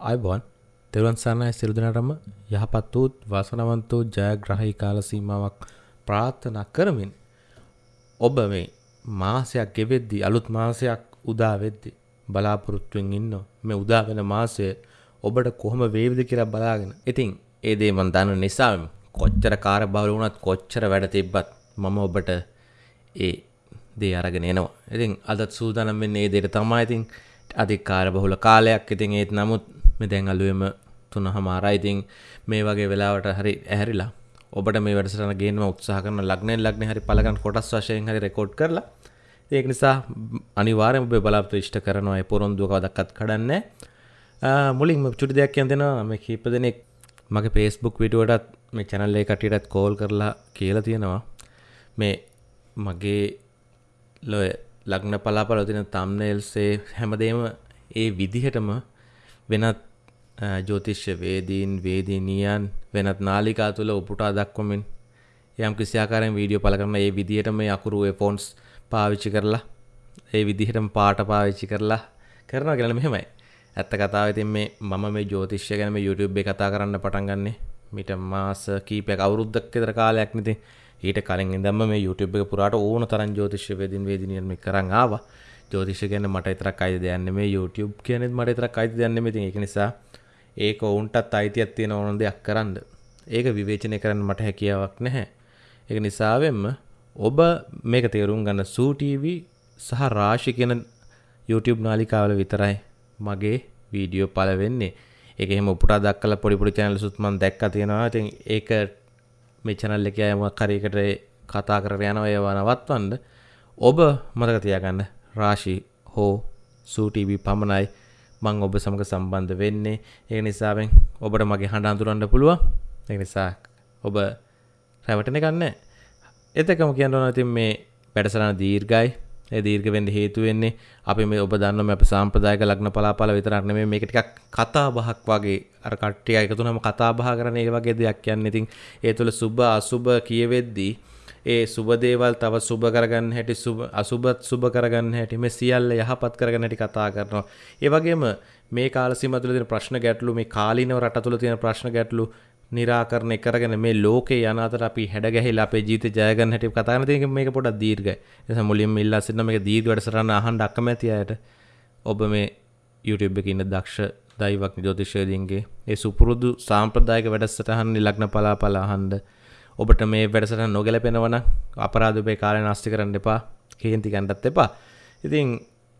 අයිබොන් තෙරුවන් සරණයි සියලු දෙනාටම යහපත් වූ වාසනාවන්ත වූ ජයග්‍රහී කාල සීමාවක් ප්‍රාර්ථනා කරමින් ඔබ මේ මාසයක් ගෙවෙද්දී අලුත් මාසයක් උදා වෙද්දී බලාපොරොත්තුවෙන් ඉන්නවා මේ උදා වෙන මාසය ඔබට කොහොම වේවිද කියලා බලාගෙන. ඉතින් ඒ දේ මම දන්න නිසා කොච්චර කාර්යබහුල වුණත් කොච්චර වැඩ තිබ්බත් මම ඔබට ඒ දේ අරගෙන එනවා. ඉතින් අදත් සූදානම් වෙන්නේ ඒ දේට තමයි. ඉතින් අධික කාර්යබහුල කාලයක්. ඉතින් ඒත් නමුත් මේ දැන් අලුවෙම තුන හමාරයි ඉතින් මේ වගේ වෙලාවට හරි ඇහැරිලා ඔබට මේ වැඩසටහන ගේන්න උත්සාහ කරන ලග්නෙන් ලග්නේ හරි පළගන්න කොටස් වශයෙන් හරි රෙකෝඩ් කරලා. ඒක නිසා අනිවාර්යයෙන්ම ඔබ බලාපොරොත්තු ඉෂ්ට කරනවා ඒ පොරොන්දුව කවදක්වත් කඩන්නේ මුලින්ම චුටි දෙයක් කියන්න දෙනවා මේ කීප දෙනෙක් මගේ Facebook වීඩියෝටත් මේ channel එක කටියටත් කෝල් කරලා කියලා තියෙනවා. මේ මගේ ලොය ලග්න පලාපල තින තම්නේල්සේ හැමදේම ඒ විදිහටම වෙනත් ජෝතිශ්‍ය වේදීන් වේදිනියන් වෙනත් නාලිකා තුළ උපුටා දක්වමින් යම් කිසියාකාරයෙන් වීඩියෝ පල කරන ඒ විදිහට මේ අකුරු ෆෝන්ස් පාවිච්චි කරලා ඒ විදිහටම පාට පාවිච්චි කරලා කරනවා කියලා මෙහෙමයි. ඇත්ත කතාව ඉතින් මේ මම මේ ජ්‍යොතිෂ්‍ය ගැන මේ YouTube එකේ කතා කරන්න පටන් ගන්නෙ මිට මාස කීපයක් අවුරුද්දක් විතර කාලයක් ඉතින් ඊට කලින් ඉඳන්ම මේ YouTube එක පුරාට ඕන තරම් ජ්‍යොතිෂ්‍ය වේදින් වේදිනියන් මේ කරන් ආවා. ජ්‍යොතිෂ ගැන මට විතරක් අයිති දෙයක් නෙමෙයි YouTube කියනෙත් මට විතරක් අයිති දෙයක් නෙමෙයි. ඉතින් ඒක නිසා ඒක ඔවුන්ටත් අයිතියක් තියෙන ඕන දෙයක් කරන්න. ඒක විවේචනය කරන්න මට හැකියාවක් නැහැ. ඒක නිසාවෙන්ම ඔබ මේක තේරුම් ගන්න සූ TV සහ රාශි කියන YouTube නාලිකාවල විතරයි මගේ වීඩියෝ පල වෙන්නේ. ඒක එහෙම උපුටා දක්කලා පොඩි පොඩි channels උත් මම දැක්කා තියෙනවා. ඉතින් ඒක මේ channel එකේ අය මොකක් හරි එකට කතා කරගෙන යනවා ඒවා නවත්වන්න. ඔබ මතක තියාගන්න රාශි හෝ සූටීවී පමණයි මං ඔබ සමඟ සම්බන්ධ වෙන්නේ. ඒ නිසාවෙන් ඔබට මගේ හඬ අඳුරන්න පුළුවන්. ඒ නිසා ඔබ රැවටන ගන්න එතකම කියන්නවන ඉතින් මේ වැඩසරන දීර්ගයි ඒ දීර්ඝ වෙන්න හේතු වෙන්නේ අපි මේ ඔබ දන්නම අප සාම්ප්‍රදායක ලග්න පලාපල විතරක් නෙමෙයි. මේක ටිකක් කතා බහක් වගේ අර කට්ටිය එකතු වුණාම කතා බහ කරන ඒ වගේ දෙයක් කියන්නේ. ඉතින් ඒ තුළ සුබ අසුබ කියවෙද්දී ඒ සුබදේවල් තව සුබ කරගන්න හැටි අසුබත් සුබ කරගන්න හැටි මේ සියල්ල යහපත් කරගන්න හැටි කතා කරනවා. ඒ වගේම මේ කාල සීමාව තුළ තියෙන ප්‍රශ්න ගැටලු මේ කාලීනව රට තුළ තියෙන ප්‍රශ්න ගැටලු निराකරණය කරගෙන මේ ලෝකේ යන අතර අපි හැඩ ගැහිලා අපේ ජීවිතය ජය ගන්න හැටි කතා කරන තියෙන මේක පොඩ්ඩක් දීර්ඝයි. ඒ නිසා මුලින්ම ඉල්ලා සිටින මේක දීර්ඝ වැඩසටහන අහන්න අකමැති අයට ඔබ මේ YouTube එකේ ඉන්න දක්ෂ දෛවඥ ජ්‍යොතිෂයන්ගේ ඒ සුපුරුදු සාම්ප්‍රදායික වැඩසටහන් ලග්න පලාපල අහන්න ඔබට මේ වැඩසට නොගැලපෙනවන අපරාධපේ කාලය නස්ති කරන්න එපා කේන්ති ගණ්ඩත් එපා. ඉතින්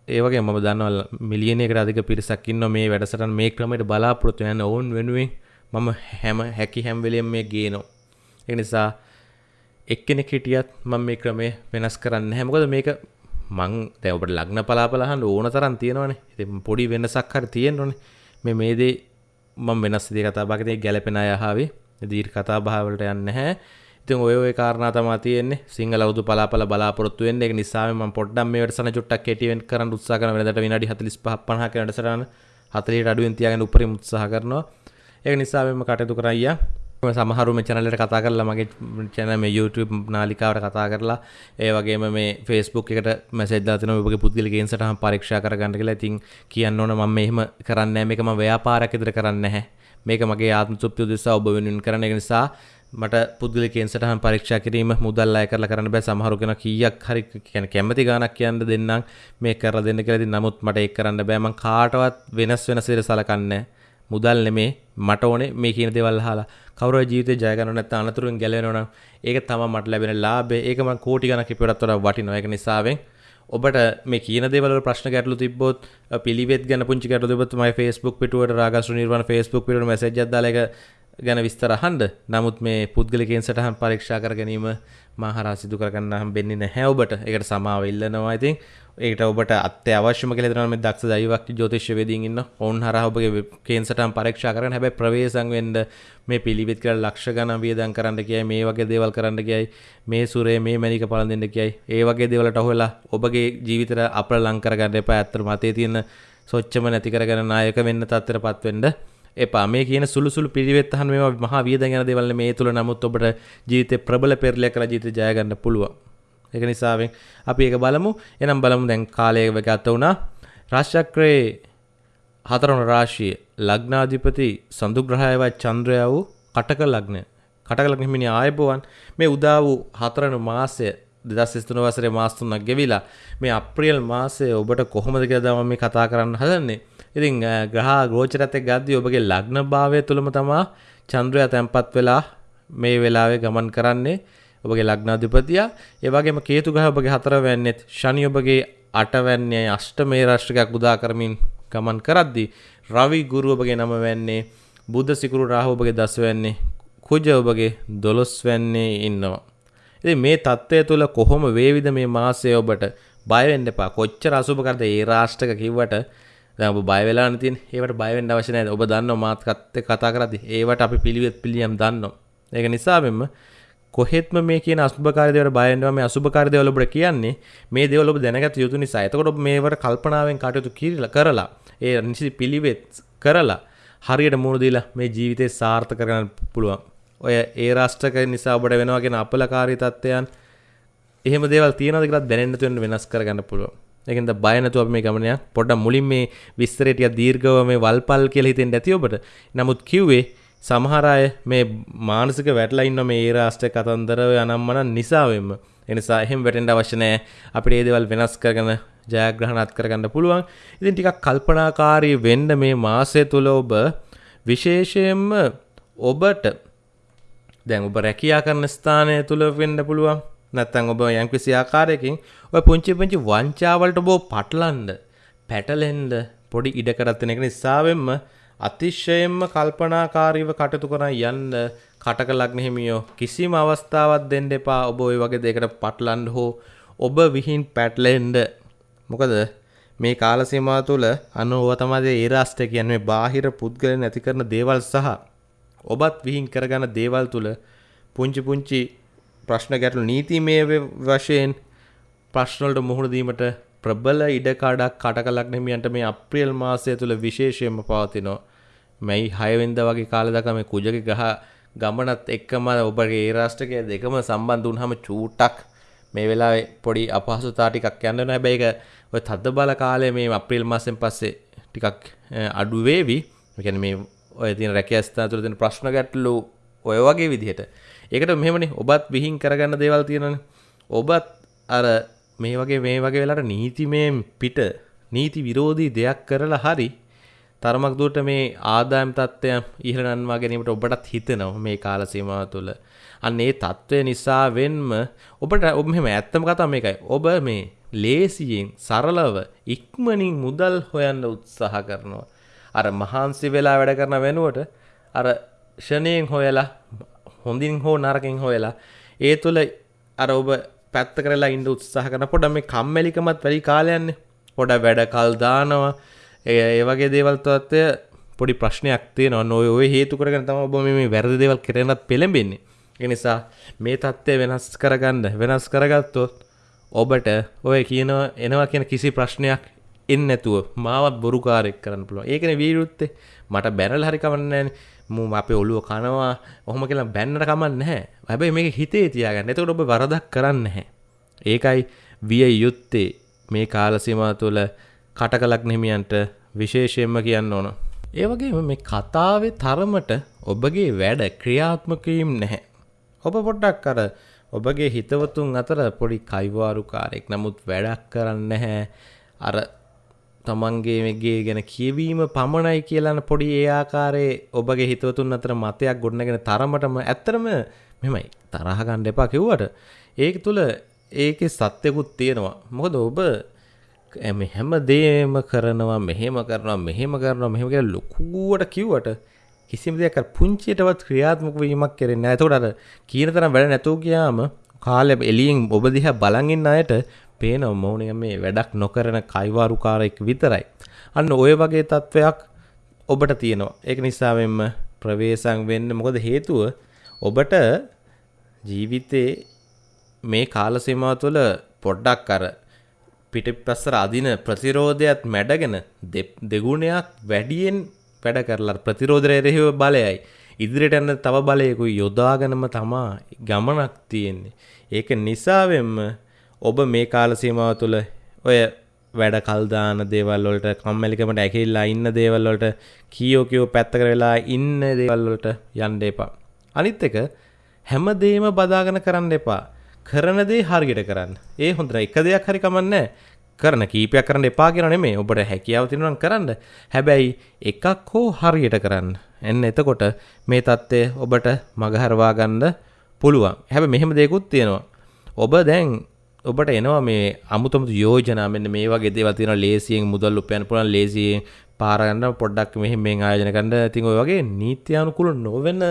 ඒවගේ ම දන්නවල් මිලියනයක අධික පිරිසක්කින්න මේ වැඩසටන් මේ ක්‍රමට බලාපොරොත්තු යන්න ඔවුන් වෙනුවෙන් මම හැම හැකි හැම්වෙලියම් මේ ගේනවා. එනිසා එක්කෙනෙ හිටියත් මම මේ ක්‍රමේ වෙනස් කරන්න හැමකොද මේක මං දැවට ලග්න පලාපලහන් ඕන තරන් තියෙනවනේ. ඉති පොඩි වෙනසක් හර තියෙන්න්නොනේ මේ මේදේ මම වෙනස් දේ කතා බගතේ ගැලපෙන අයහාවේ දීර් කතා භාවලට යන්න හැ ඉතින් ඔය ඔය කාරණා තමා තියෙන්නේ. සිංහල අවුදු පලාපල බලාපොරොත්තු වෙන්නේ. ඒක නිසා මම පොඩ්ඩක් මේ වැඩසටහන චුට්ටක් කෙටිවෙන් කරන්න උත්සාහ කරන වෙනදට විනාඩි 45 50 ක වැඩසටහන 40ට අඩුවෙන් තියාගෙන උඩරින් උත්සාහ කරනවා. ඒක නිසා මම කටයුතු කරයියා සමහරු මේ channel එකට කතා කරලා මගේ channel මේ YouTube නාලිකාවට කතා කරලා ඒ වගේම මේ Facebook එකට මැසේජ් දාලා තිනවා ඔබගේ පුද්ගලික ඉන්සටහන් පරීක්ෂා කරගන්න කියලා. ඉතින් කියන්න ඕන මම මෙහෙම කරන්නේ නැහැ. මේක මම ව්‍යාපාරයක් විදිහට කරන්නේ නැහැ. මේක මගේ ආත්ම තෘප්තිය උදෙසා ඔබ වෙනුවෙන් කරන එක නිසා මට පුද්ගලිකයෙන් සටහන් පරීක්ෂා කිරීම මුදල් අය කරලා කරන්න බෑ. සමහරු කෙනා කීයක් හරි කියන්නේ කැමැති ගාණක් කියන්න දෙන්නම්. මේ කරලා දෙන්න කියලා ඉතින් නමුත් මට ඒක කරන්න බෑ. මං කාටවත් වෙනස් වෙනස් විදිහට සලකන්නේ මුදල් නෙමේ මට ඕනේ මේ කියන දේවල් අහලා. කවුරු ජීවිතේ ජය ගන්න නැත්නම් අනතුරුෙන් ගැලවෙනවා නම් ඒක තමයි මට ලැබෙන ලාභය ඒක මං කෝටි ගණක් ඉපියටත් වඩා වටිනවා. ඒක නිසාවෙන් ඔබට මේ කියන දේවල් ප්‍රශ්න ගැටලු තිබ්බොත් පිළිවෙත් ගැන පුංචි ගැටලු තිබ්බොත් මගේ Facebook පිටුවට රාගස්රු නිර්වාණ Facebook පිටුවට මැසේජ් එකක් දාලා ඒක ගැන විස්තර අහන්න. නමුත් මේ පුද්ගලිකයන් සටහන් පරීක්ෂා කර ගැනීම මා හරහා සිදු කරගන්න හම්බෙන්නේ නැහැ ඔබට. ඒකට සමාව ඉල්ලනවා. ඉතින් ඒකට ඔබට අත්‍යවශ්‍යම කියලා හිතනවා මේ දක්ෂ දෛවඥ ජ්‍යොතිෂ්‍යවේදීන් ඉන්න. ඔවුන් හරහා ඔබගේ කේන්සටහන් පරීක්ෂා කරන්න. හැබැයි ප්‍රවේශම් වෙන්න මේ පිළිවෙත් කියලා ලක්ෂ ගණන් වියදම් කරන්න කියයි මේ වගේ දේවල් කරන්න කියයි මේ සුරේ මේ මැනික පලඳින්න කියයි ඒ වගේ දේවල්ට අහුවෙලා ඔබගේ ජීවිතයට අපල ලං කරගන්න එපා. ඇත්තට මතේ තියෙන සොච්චම නැති කරගෙන නායක වෙන්න තත්ත්වයටපත් වෙන්න. එපා මේ කියන සුළුසුළු පිළිවෙත් අහන මේවා මහා වියදම් යන දේවල් මේ තුල නමුත් ඔබට ජීවිතේ ප්‍රබල පෙරලියක් කරලා ජීවිතේ ජය ගන්න පුළුවන්. ඒක නිසාවෙන් අපි ඒක බලමු. එනම් බලමු දැන් කාලය ගත වුණා. රාශිචක්‍රයේ හතරවන රාශිය ලග්නාධිපති සඳුග්‍රහයවත් චන්ද්‍රය වූ කටක ලග්නය කටක ලග්න හිමිනි ආයබෝවන් මේ උදා වූ හතරවන මාසය දෙදස් ස්තුන වසරේ මාස්තුන්නක් ගෙවිලා මේ අප්‍රියල් මාසය ඔබට කොහොමද කියලා දම මේ කතා කරන්න හදන්නේ ඉතින් ග්‍රහ ගෝචරත් එක්ක ගද්දී ඔබගේ ලග්න භාවය තුලම තමා චන්ද්‍රයා තැන්පත් වෙලා මේ වෙලාවේ ගමන් කරන්නේ ඔබගේ ලග්නාධිපතියා ඒ වගේම කේතු ග්‍රහ ඔබගේ හතරවැන්නෙත් ශනි ඔබගේ අටවැන්නේ අෂ්ටමේ රාශිකයක් උදා කරමින් ගමන් කරද්දී රවි ගුරු ඔබගේ නම වෙන්නේ බුද්ධ සිකුරු රාහු ඔබගේ දසවැන්නේ කුජ ඔබගේ දොළොස් වැන්නේ ඉන්නවා. ඉතින් මේ தත්ත්වය තුළ කොහොම වේවිද මේ මාසය ඔබට බය වෙන්න එපා. කොච්චර අසුබ කරද ඒ රාෂ්ටක කිව්වට දැන් ඔබ බය වෙලා නැතින ඒවට බය වෙන්න අවශ්‍ය නැහැ. ඔබ දන්නවා මාත් කතා කරද්දී ඒවට අපි පිළිවෙත් පිළියම් දන්නවා. ඒක නිසා මෙන්න කොහෙත්ම මේ කියන අසුභකාරී දේවල් බය වෙනවා මේ අසුභකාරී දේවල් ඔබට කියන්නේ මේ දේවල් ඔබ දැනගත යුතු නිසා. එතකොට ඔබ මේවට කල්පනාවෙන් කටයුතු කරලා ඒ නිසි පිළිවෙත් කරලා හරියට මුහුණ දීලා මේ ජීවිතේ සාර්ථක කරගන්න පුළුවන්. ඔය ඒ රාෂ්ට්‍රක නිසා ඔබට වෙනවාගෙන අපලකාරී තත්ත්වයන් එහෙම දේවල් තියෙනවද කියලා දැනෙන්න තුන වෙනස් කරගන්න පුළුවන්. ඒකෙන්ද බය නැතුව අපි මේ ගමන පොඩ්ඩක් මුලින් මේ විස්තරේ ටික දීර්ඝව මේ වල්පල් කියලා හිතෙන්න ඇති ඔබට. නමුත් කිව්වේ සමහර අය මේ මානසික වැටලා ඉන්න මේ ඒ රාෂ්ට්‍ර කතන්දර අනම්මන නිසාවෙන්ම. ඒ නිසා එහෙම වැටෙන්න අවශ්‍ය නැහැ. අපිට මේ දේවල් වෙනස් කරගෙන ජයග්‍රහණත් කරගන්න පුළුවන්. ඉතින් ටිකක් කල්පනාකාරී වෙන්න මේ මාසය තුල ඔබ විශේෂයෙන්ම ඔබට දැන් ඔබ රැකියා කරන ස්ථානය තුළ වෙන්න පුළුවන්. නැත්තම් ඔබ යම්කිසි ආකාරයකින් ඔය පුංචි පුංචි වංචාවලට ඔබ පටලන්න පැටලෙන්න පොඩි ඉඩකඩක් තියෙන එක නිසාවෙන්ම අතිශයින්ම කල්පනාකාරීව කටයුතු කරන් යන්න කටක ලග්න හිමියෝ කිසිම අවස්ථාවක් දෙන්න එපා. ඔබ ওই වගේ දෙයකට පටලන්න හෝ ඔබ විහිං පැටලෙන්න. මොකද මේ කාල සීමාව තුළ අනුව තමයි ඒ රාෂ්ට්‍රය කියන්නේ. බාහිර පුද්ගලයන් ඇති කරන දේවල් සහ ඔබත් විහිං කරගන්න දේවල් තුළ පුංචි පුංචි ප්‍රශ්න ගැටලු නීතිමය වශයෙන් ප්‍රශ්නවලට මුහුණ දීමට ප්‍රබල ඉඩකඩක් කටකලක් නෙමියන්ට මේ අප්‍රියල් මාසය තුළ විශේෂයෙන්ම පවතිනවා. මැයි 6 වෙනිදා වගේ කාලේ දක්වා මේ කුජගේ ගහ ගමනත් එක්කම ඔබගේ ඒ රාෂ්ට්‍රකය දෙකම සම්බන්ධ වුණාම චූට්ටක් මේ වෙලාවේ පොඩි අපහසුතා ටිකක් යන්න වෙනවා. හැබැයි ඒක ඔය තද්ද බල කාලේ මේ අප්‍රේල් මාසෙන් පස්සේ ටිකක් අඩු වේවි. ඒ කියන්නේ මේ ඔය තියෙන රැකියා ස්ථාන තුළ තියෙන ප්‍රශ්න ගැටලු ඔය වගේ විදිහට. ඒකට මෙහෙමනේ ඔබත් විහිං කරගන්න දේවල් තියෙනනේ. ඔබත් අර මේ වගේ මේ වගේ වෙලාවට නීතිමයෙන් පිට නීති විරෝධී දෙයක් කරලා හරි තරමක් දුරට මේ ආදායම් තත්ත්වයන් ඉහළ නන්වා ගැනීමට ඔබටත් හිතෙනවා මේ කාල සීමාව තුළ. අන්න ඒ තත්ත්වය නිසා වෙන්ම ඔබට ඔබ මෙහෙම ඇත්තම කතා මේකයි. ඔබ මේ ලේසියෙන් සරලව ඉක්මනින් මුදල් හොයන්න උත්සාහ කරනවා. අර මහන්සි වෙලා වැඩ කරන වෙනුවට අර ෂණයෙන් හොයලා හොඳින් හෝ නරකින් හොයලා ඒ තුළ අර ඔබ පැත්ත කරලා ඉන්න උත්සාහ කරන පොඩ මේ කම්මැලිකමත් වැඩි කාලයන්නේ පොඩ වැඩ කල් දානවා. ඒ වගේ දේවල් තත්ත්වය පොඩි ප්‍රශ්නයක් තියෙනවා. නොය ඔය හේතු කරගෙන තමයි ඔබ මේ වැරදි දේවල් කරනත් පෙළඹෙන්නේ. ඒ නිසා මේ தත්ත්වය වෙනස් කරගන්න වෙනස් කරගත්තොත් ඔබට ඔය කියනවා එනවා කියන කිසි ප්‍රශ්නයක් එන්න නැතුව මාවත් බොරුකාරෙක් කරන්න පුළුවන්. ඒකනේ වීරුත්තේ. මට බැනලා හරි කමන්නේ නැහනේ. මූ අපේ ඔළුව කනවා. ඔහොම කියලා බැන්නට කමන්නේ නැහැ. හැබැයි මේක හිතේ තියාගන්න. එතකොට ඔබ වරදක් කරන්නේ නැහැ. ඒකයි විය යුත්තේ මේ කාල සීමාව තුළ කටකලක් නිමියන්ට විශේෂයෙන්ම කියන්න ඕන. ඒ වගේම මේ කතාවේ තරමට ඔබගේ වැඩ ක්‍රියාත්මක වීම නැහැ. ඔබ පොඩ්ඩක් අර ඔබගේ හිතවතුන් අතර පොඩි කයිවාරුකාරයෙක් නමුත් වැඩක් කරන්නේ නැහැ. අර තමන්ගේ මෙගේ ගැන කියවීම පමණයි කියලන පොඩි ඒ ආකාරයේ ඔබගේ හිතවතුන් අතර මතයක් ගොඩනගෙන තරමටම ඇත්තරම මෙමයි තරහගණ්ඩ එපා කිව්වට. ඒක තුළ ඒක සත්‍යකුත් තියෙනවා. මොකද ඔබ ඇම හැම දේම කරනවා මෙහෙම කරනවා මෙහෙම කරනවා මෙහෙම කියලා ලොකුවට කිව්වට කිසිම දෙයක් පුංචියටවත් ක්‍රියාත්මක වීමක් කරන්නේ නැහැ. එතකොට අර කීන තරම් වැඩ නැතුව ගියාම කාලෙ එළියෙන් ඔබ දිහා බලන් ඉන්න අයට පේනවා මෝනිය මේ වැඩක් නොකරන කයිවාරුකාරයෙක් විතරයි. අන්න ඔය වගේ තත්ත්වයක් ඔබට තියෙනවා. ඒක නිසා මෙන්න ප්‍රවේශම් වෙන්න මොකද හේතුව ඔබට ජීවිතේ මේ කාල සීමාව තුළ පොඩ්ඩක් අර පිටිපස්සට අදින ප්‍රතිරෝධයත් මැඩගෙන දෙගුණයක් වැඩියෙන් වැඩ කරලා ප්‍රතිරෝධය එරෙහිව බලයයි ඉදිරියට යන තව බලයකුයි යොදාගෙනම තමා ගමනක් තියෙන්නේ. ඒක නිසාවෙන්ම ඔබ මේ කාල සීමාව තුළ ඔය වැඩ කල්දාන දේවල්වලට කම්මැලිකමට ඇකිල්ලා ඉන්න දේවල්වලට කියෝ කියෝ පැත්තකර වෙලා ඉන්න දේවල්වලට යන්න එපා. අනිත් එක හැමදේම බදාගෙන කරන්න එපා. කරන දේ හරියට කරන්න. ඒ හොඳට එක දෙයක් හරි කමන්නේ කරන කීපයක් කරන්න එපා කියන නෙමෙයි. ඔබට හැකියාව තියෙනවා කරන්න. හැබැයි එකක් හෝ හරියට කරන්න. එන්න එතකොට මේ தත්ත්වය ඔබට මගහරවා ගන්න පුළුවන්. හැබැයි මෙහෙම දෙයක්ත් තියෙනවා. ඔබ දැන් ඔබට එනවා මේ අමුතුමුතු යෝජනා මෙන්න මේ වගේ දේවල් තියෙනවා. ලේසියෙන් මුදල් උපයන්න පුළුවන් ලේසියෙන් පාර ගන්න පොඩ්ඩක් මෙහෙම මෙන් ආයෝජන කරන්න. ඉතින් ඔය වගේ නීත්‍යානුකූල නොවන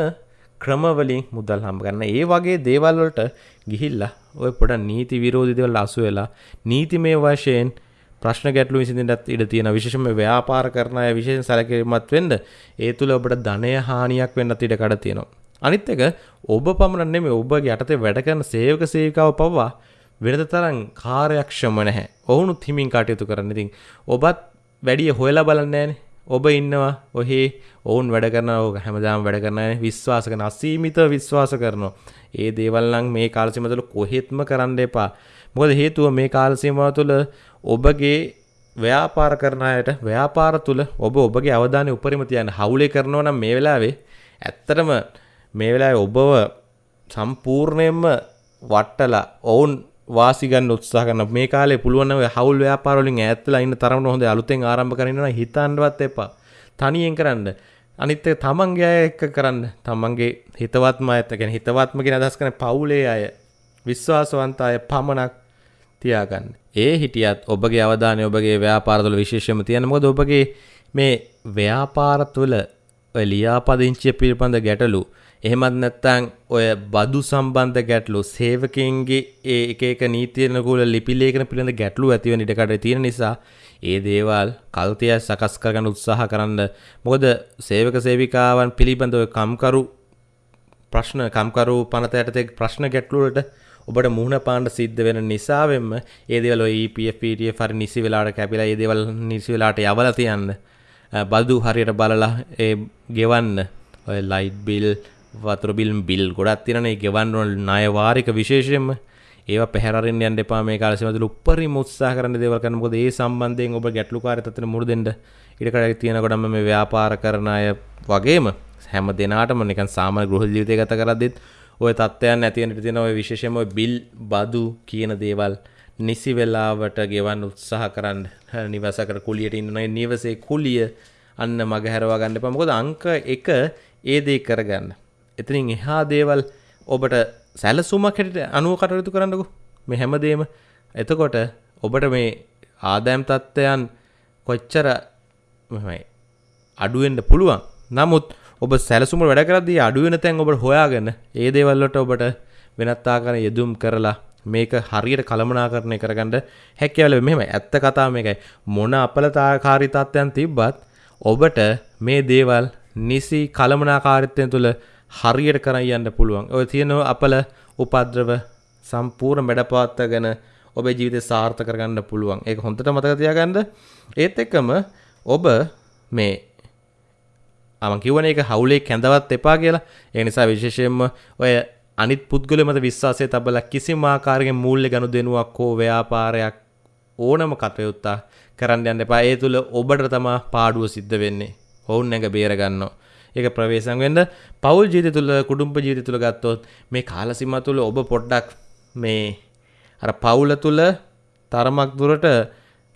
ක්‍රමවලින් මුදල් හම්බ ගන්න ඒ වගේ දේවල් වලට ගිහිල්ලා ඔය පොඩ නීති විරෝධී දේවල් අසු වෙලා නීතිමය වශයෙන් ප්‍රශ්න ගැටලු විසඳෙන්නත් ඉඩ තියෙන විශේෂම ව්‍යාපාර කරන අය විශේෂයෙන් සැලකිලිමත් වෙන්න ඒ තුල ඔබට ධනය හානියක් වෙන්නත් ඉඩ කඩ තියෙනවා. අනිත් එක ඔබ පමණ නෙමෙයි ඔබගේ යටතේ වැඩ කරන සේවක සේවිකාව පවා වෙනද තරම් කාර්යක්ෂම නැහැ. ඔවුනුත් හිමින් කටයුතු කරන්න. ඉතින් ඔබත් වැඩිය හොයලා බලන්නේ නැහනේ. ඔබ ඉන්නවා ඔහේ ඔවුන් වැඩ කරන ඕක හැමදාම වැඩ කරන විශ්වාස කරන අසීමිත විශ්වාස කරනවා. ඒ දේවල් නම් මේ කාල සීමාව තුළ කොහෙත්ම කරන්න එපා. මොකද හේතුව මේ කාල සීමාව තුළ ඔබගේ ව්‍යාපාර කරන අයට ව්‍යාපාර තුළ ඔබ ඔබගේ අවධානය උපරිම තියන්න හවුලේ කරනවා නම් මේ වෙලාවේ ඇත්තටම මේ වෙලාවේ ඔබව සම්පූර්ණයෙන්ම වට්ටලා ඔවුන් වාසි ගන්න උත්සාහ කරන මේ කාලේ පුළුවන් නම් හවුල් ව්‍යාපාර වලින් ඈත්ලා ඉන්න තරමට හොඳ අලුතෙන් ආරම්භ කරගෙන ඉන්නවා හිතන්නවත් එපා. තනියෙන් කරන්න. අනිත් එක තමන්ගේ අය එක්ක කරන්න. තමන්ගේ හිතවත්ම අයත් කියන්නේ හිතවත්ම කියන අදහස් කරන්නේ පවුලේ අය විශ්වාසවන්ත අය පමණක් තියාගන්න. ඒ හිටියත් ඔබගේ අවධානය ඔබගේ ව්‍යාපාර තුළ විශේෂයෙන්ම තියන්න. මොකද ඔබගේ මේ ව්‍යාපාර තුළ ඔය ලියාපදිංචිය පිළිබඳ ගැටලු එහෙමත් නැත්තං ඔය බදු සම්බන්ධ ගැටලු සේවකන්ගේ ඒ එක නීතියනකුල ලිපිලේකන පිළිඳ ගැටලු ඇතිවන ඉටකට තියෙන නිසා ඒ දේවල් කල්තය සකස් කරගන්න උත්සාහ කරන්න. මොකද සේවක සේවිකාවන් පිළිබඳව කම්කරු ප්‍රශ්න කම්කරු පනතයටතෙක් ප්‍රශ්න ගැටලුවට ඔබට මුහුණ පාණ්ඩ සිද්ධ වෙන නිසාවෙන්ම ඒදවල EPFPට හරි නිසි වෙලාට කැපිලා ඒදවල් නිසි වෙලාට යවල තියන්න. බදු හරියට බලලා ඒ ගෙවන්න. ඔය ලයිට් බිල් වතුර බිල් බිල් ගොඩත් තිරනේ ගෙවන්නොල් නයවාරික විශේෂයෙන්ම. ඒ පැරෙන් යන්න එපා. මේ කාලසිමතුල උපරි මුත්සා කරන දේවල් කරන මොකද ඒ සම්බන්ධයෙන් ඔබ ගැටලුකාරී තත්ත්වෙට මුහුණ දෙන්න ඊට කඩක් තියෙන ගොඩම මේ ව්‍යාපාර කරන අය වගේම හැම දෙනාටම නිකන් සාමාන්‍ය ගෘහ ජීවිතය ගත කරද්දිත් ඔය තත්ත්වයන් ඇතිවෙනට තියෙන ඔය විශේෂම ඔය බිල් බදු කියන දේවල් නිසි වෙලාවට ගෙවන්න උත්සාහ කරන්න. නිවස කර කුලියට ඉන්නනේ නිවසේ කුලිය අන්න මගහැරවා ගන්න එපා. මොකද අංක 1 ඒ දේ කරගන්න. එතනින් එහා දේවල් ඔබට සැලසුමක් හැටියට අනුව කටයුතු කරන්නකෝ. මේ හැමදේම එතකොට ඔබට මේ ආදායම් තත්ත්වයන් කොච්චර අඩුවෙන්න පුළුවන්. නමුත් ඔබ සැලසුම වැඩ කරද්දී අඩුවෙන තැන් ඔබට හොයාගෙන ඒ දේවල් වලට ඔබට වෙනත් ආකාරයෙන් යෙදුම් කරලා මේක හරියට කළමනාකරණය කරගන්න හැකියාව මෙහෙම ඇත්ත කතාව මේකයි. මොන අපලතාකාරී තත්ත්වයන් තිබ්බත් ඔබට මේ දේවල් නිසි කළමනාකාරීත්වය තුළ හරියට කරන් යන්න පුළුවන්. ඔය තියෙන අපල උපද්‍රව සම්පූර්ණ මැඩපවත්වාගෙන ඔබේ ජීවිතය සාර්ථක කරගන්න පුළුවන්. ඒක හොඳට මතක තියාගන්න. ඒත් එක්කම ඔබ මේ මම කිව්වනේ ඒක හවුලේ කැඳවත් එපා කියලා. ඒ නිසා විශේෂයෙන්ම ඔය අනිත් පුද්ගලයා මත විශ්වාසය තබලා කිසිම ආකාරයකින් මූල්‍ය ගනුදෙනුවක් හෝ ව්‍යාපාරයක් ඕනම කටයුත්තක් කරන්න යන්න එපා. ඒ තුල ඔබට තමයි පාඩුව සිද්ධ වෙන්නේ. ඔවුන් නැග බේර ගන්නවා. ඒක ප්‍රවේශම් වෙන්න. පවුල් ජීවිතය තුළ කුඩුම්බ ජීවිතය තුළ ගත්තොත් මේ කාලසීමා තුළ ඔබ පොඩ්ඩක් මේ අර පවුල තුළ තරමක් දුරට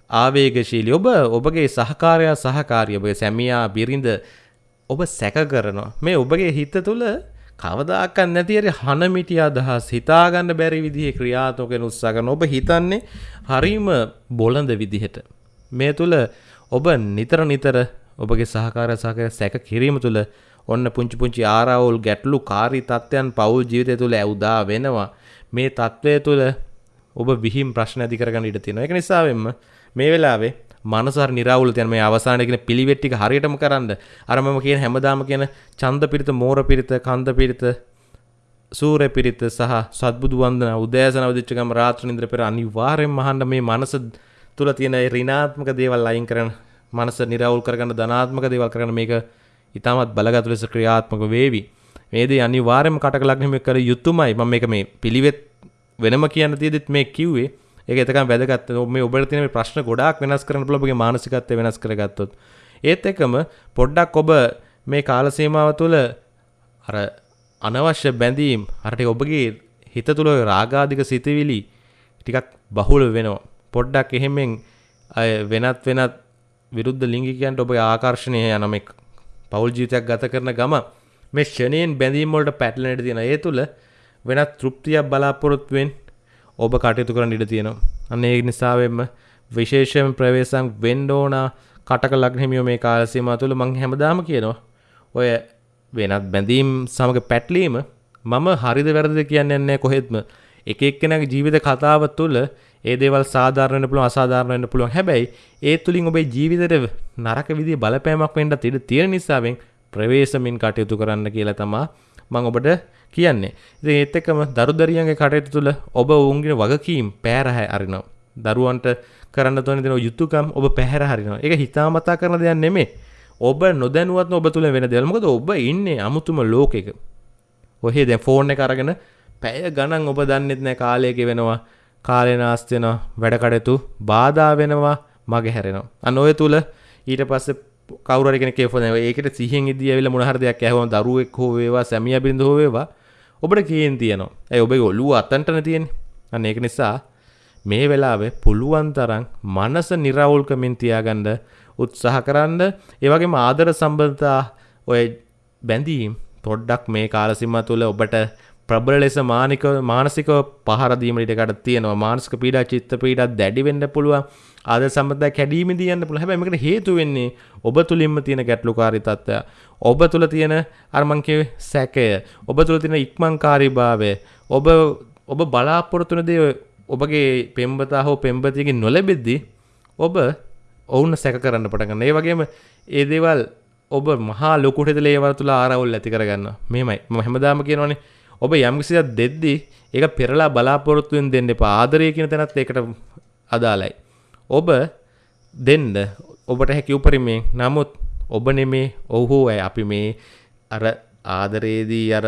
ආවේගශීලී ඔබ ඔබගේ සහකාරයා සහකාරිය ඔබගේ සැමියා බිරිඳ ඔබ සැක කරනවා. මේ ඔබගේ හිත තුළ කවදාකත් නැති හරි හනමිටිය අදහස් හිතාගන්න බැරි විදිහේ ක්‍රියාත්මක වෙන උත්සාහ කරන ඔබ හිතන්නේ හරීම බොළඳ විදිහට. මේ තුළ ඔබ නිතර නිතර ඔබගේ සහකාර සහකාර සැක කිරීම තුළ ඔන්න පුංචි පුංචි ආරවුල් ගැටලු කාරී තත්ත්වයන් පවුල් ජීවිතය තුළ ඇවුදා වෙනවා. මේ තත්ත්වය තුළ ඔබ විහිම් ප්‍රශ්න ඇති කරගන්න ඉඩ තියෙනවා. ඒක නිසාවෙන්ම මේ වෙලාවේ මනසර නිරවුල තියෙන මේ අවසානයේ කියන පිළිවෙත් ටික හරියටම කරන්න. අර මම කියන හැමදාම කියන ඡන්ද පිරිත මෝර පිරිත කන්ද පිරිත සූර්ය පිරිත සහ සත්බුදු වන්දන උදෑසන අවදිච්ච ගම රාත්‍රී නින්ද්‍ර පෙර අනිවාර්යෙන්ම අහන්න මේ මනස තුල තියෙන ඍණාත්මක දේවල් අයින් කරන්න මනස නිරවුල් කරගන්න ධනාත්මක දේවල් කරගන්න මේක ඉතාමත් බලගත් ලෙස ක්‍රියාත්මක වේවි. මේ දේ අනිවාර්යයෙන්ම කටක ලග්නෙම කර යුතුමයි. මම මේක මේ පිළිවෙත් වෙනම කියන්න තියෙදිත් මේ කිව්වේ ඒක එතකම් වැදගත් මේ ඔබට තියෙන ප්‍රශ්න ගොඩාක් වෙනස් කරන්න පුළුවන් ඔබගේ මානසිකත්වය වෙනස් කරගත්තොත් ඒත් එක්කම පොඩ්ඩක් ඔබ මේ කාල සීමාව තුළ අර අනවශ්‍ය බැඳීම් අරට ඔබගේ හිත තුළ රාගාධික සිතවිලි ටිකක් බහුල වෙනවා පොඩ්ඩක් එහෙමෙන් අය වෙනත් වෙනත් විරුද්ධ ලිංගිකයන්ට ඔබ ආකර්ශණය යනමෙක් පවුල් ජීවිතයක් ගත කරන ගම මේ ෂණයෙන් බැඳීම් වලට පැටලෙන්නට තියෙන ඒ තුල වෙනත් තෘප්තියක් බලාපොරොත්තුවෙන් ඔබ කටයුතු කරන්න ඉඩ තියෙනවා. අන්න ඒ නිසාවෙන්ම විශේෂයෙන් ප්‍රවේශම් වෙන්න ඕන කටක ලග්න හිමියෝ මේ කාල සීමාව තුළ මම හැමදාම කියනවා. ඔය වෙනත් බැඳීම් සමග පැටලීම මම හරිද වැරදිද කියන්නේ නැහැ කොහෙත්ම. එක එක්කෙනාගේ ජීවිත කතාව තුළ ඒ දේවල් සාධාරණ වෙන්න පුළුවන් අසාධාරණ වෙන්න පුළුවන්. හැබැයි ඒ තුලින් ඔබේ ජීවිතේට නරක විදිහේ බලපෑමක් වෙන්නත් ඉඩ තියෙන නිසාවෙන් ප්‍රවේශමින් කටයුතු කරන්න කියලා තමා මම ඔබට කියන්නේ. ඉතින් ඒත් එක්කම දරුදරියන්ගේ කටයුතු තුළ ඔබ ඔවුන්ගේ වගකීම් පෑරහ අරිනවා. දරුවන්ට කරන්න තොන දෙන යුතුකම් ඔබ පැහැර හරිනවා. ඒක හිතාමතා කරන දෙයක් නෙමෙයි. ඔබ නොදැනුවත්ව ඔබ තුළ වෙන දේවල්. මොකද ඔබ ඉන්නේ අමුතුම ලෝකයක. ඔහේ දැන් ෆෝන් එක අරගෙන පැය ගණන් ඔබ දන්නෙත් නැහැ කාලය ගෙවෙනවා. කාලය නාස්ති වෙනවා. වැඩ කටයුතු බාධා වෙනවා. මගේ හැරෙනවා. අන්න ඔය තුල ඊට පස්සේ කවුරු හරි කෙනෙක් ෆෝන් ඒකට සිහියෙන් ඉදී ඇවිල්ලා මොන හරි දෙයක් ඇහුවම දරුවෙක් හෝ වේවා සැමියා බිරිඳ හෝ වේවා ඔබට කේන් තියෙනවා. ඒ ඔබේ ඔළුව අතන්ටනේ තියෙන්නේ. අන්න ඒක නිසා මේ වෙලාවේ පුළුවන් තරම් මනස නිරවුල්කමින් තියාගන්න උත්සාහ කරන්න. ඒ වගේම ආදර සම්බන්ධතා ඔය බැඳීම් පොඩ්ඩක් මේ කාල සීමාව තුළ ඔබට ප්‍රබල ලෙස මානික මානසික පහර දීමට ඉඩකඩ තියෙනවා. මානසික පීඩා, චිත්ත පීඩා දැඩි වෙන්න පුළුවන්. ආදර සම්බන්ධතා කැඩීමේදී යන්න පුළුවන්. හැබැයි මේකට හේතු වෙන්නේ ඔබ තුලින්ම තියෙන ගැටලුකාරී තත්ත්වය. ඔබ තුල තියෙන අර මං කිව්වේ සැකය. ඔබ තුල තියෙන ඉක්මන්කාරීභාවය. ඔබ ඔබ බලාපොරොත්තු වෙන දේ ඔබගේ පෙම්බතා හෝ පෙම්බතියකින් නොලැබෙද්දී ඔබ ඔවුන් සැක කරන්න පටන් ගන්නවා. ඒ වගේම ඒ දේවල් ඔබ මහා ලොකුට හිතලා ඒවා තුල ආරවුල් ඇති කරගන්නවා. මෙහෙමයි. මම හැමදාම කියනවනේ ඔබ යම් කිසි දෙයක් දෙද්දී ඒක පෙරලා බලාපොරොත්තු වෙන දෙන්න එපා. ආදරය කියන තැනත් ඒකට අදාළයි. ඔබ දෙන්න ඔබට හැකි උපරිමයෙන්. නමුත් ඔබ නෙමේ ඔහු අය අපි මේ අර ආදරයේදී අර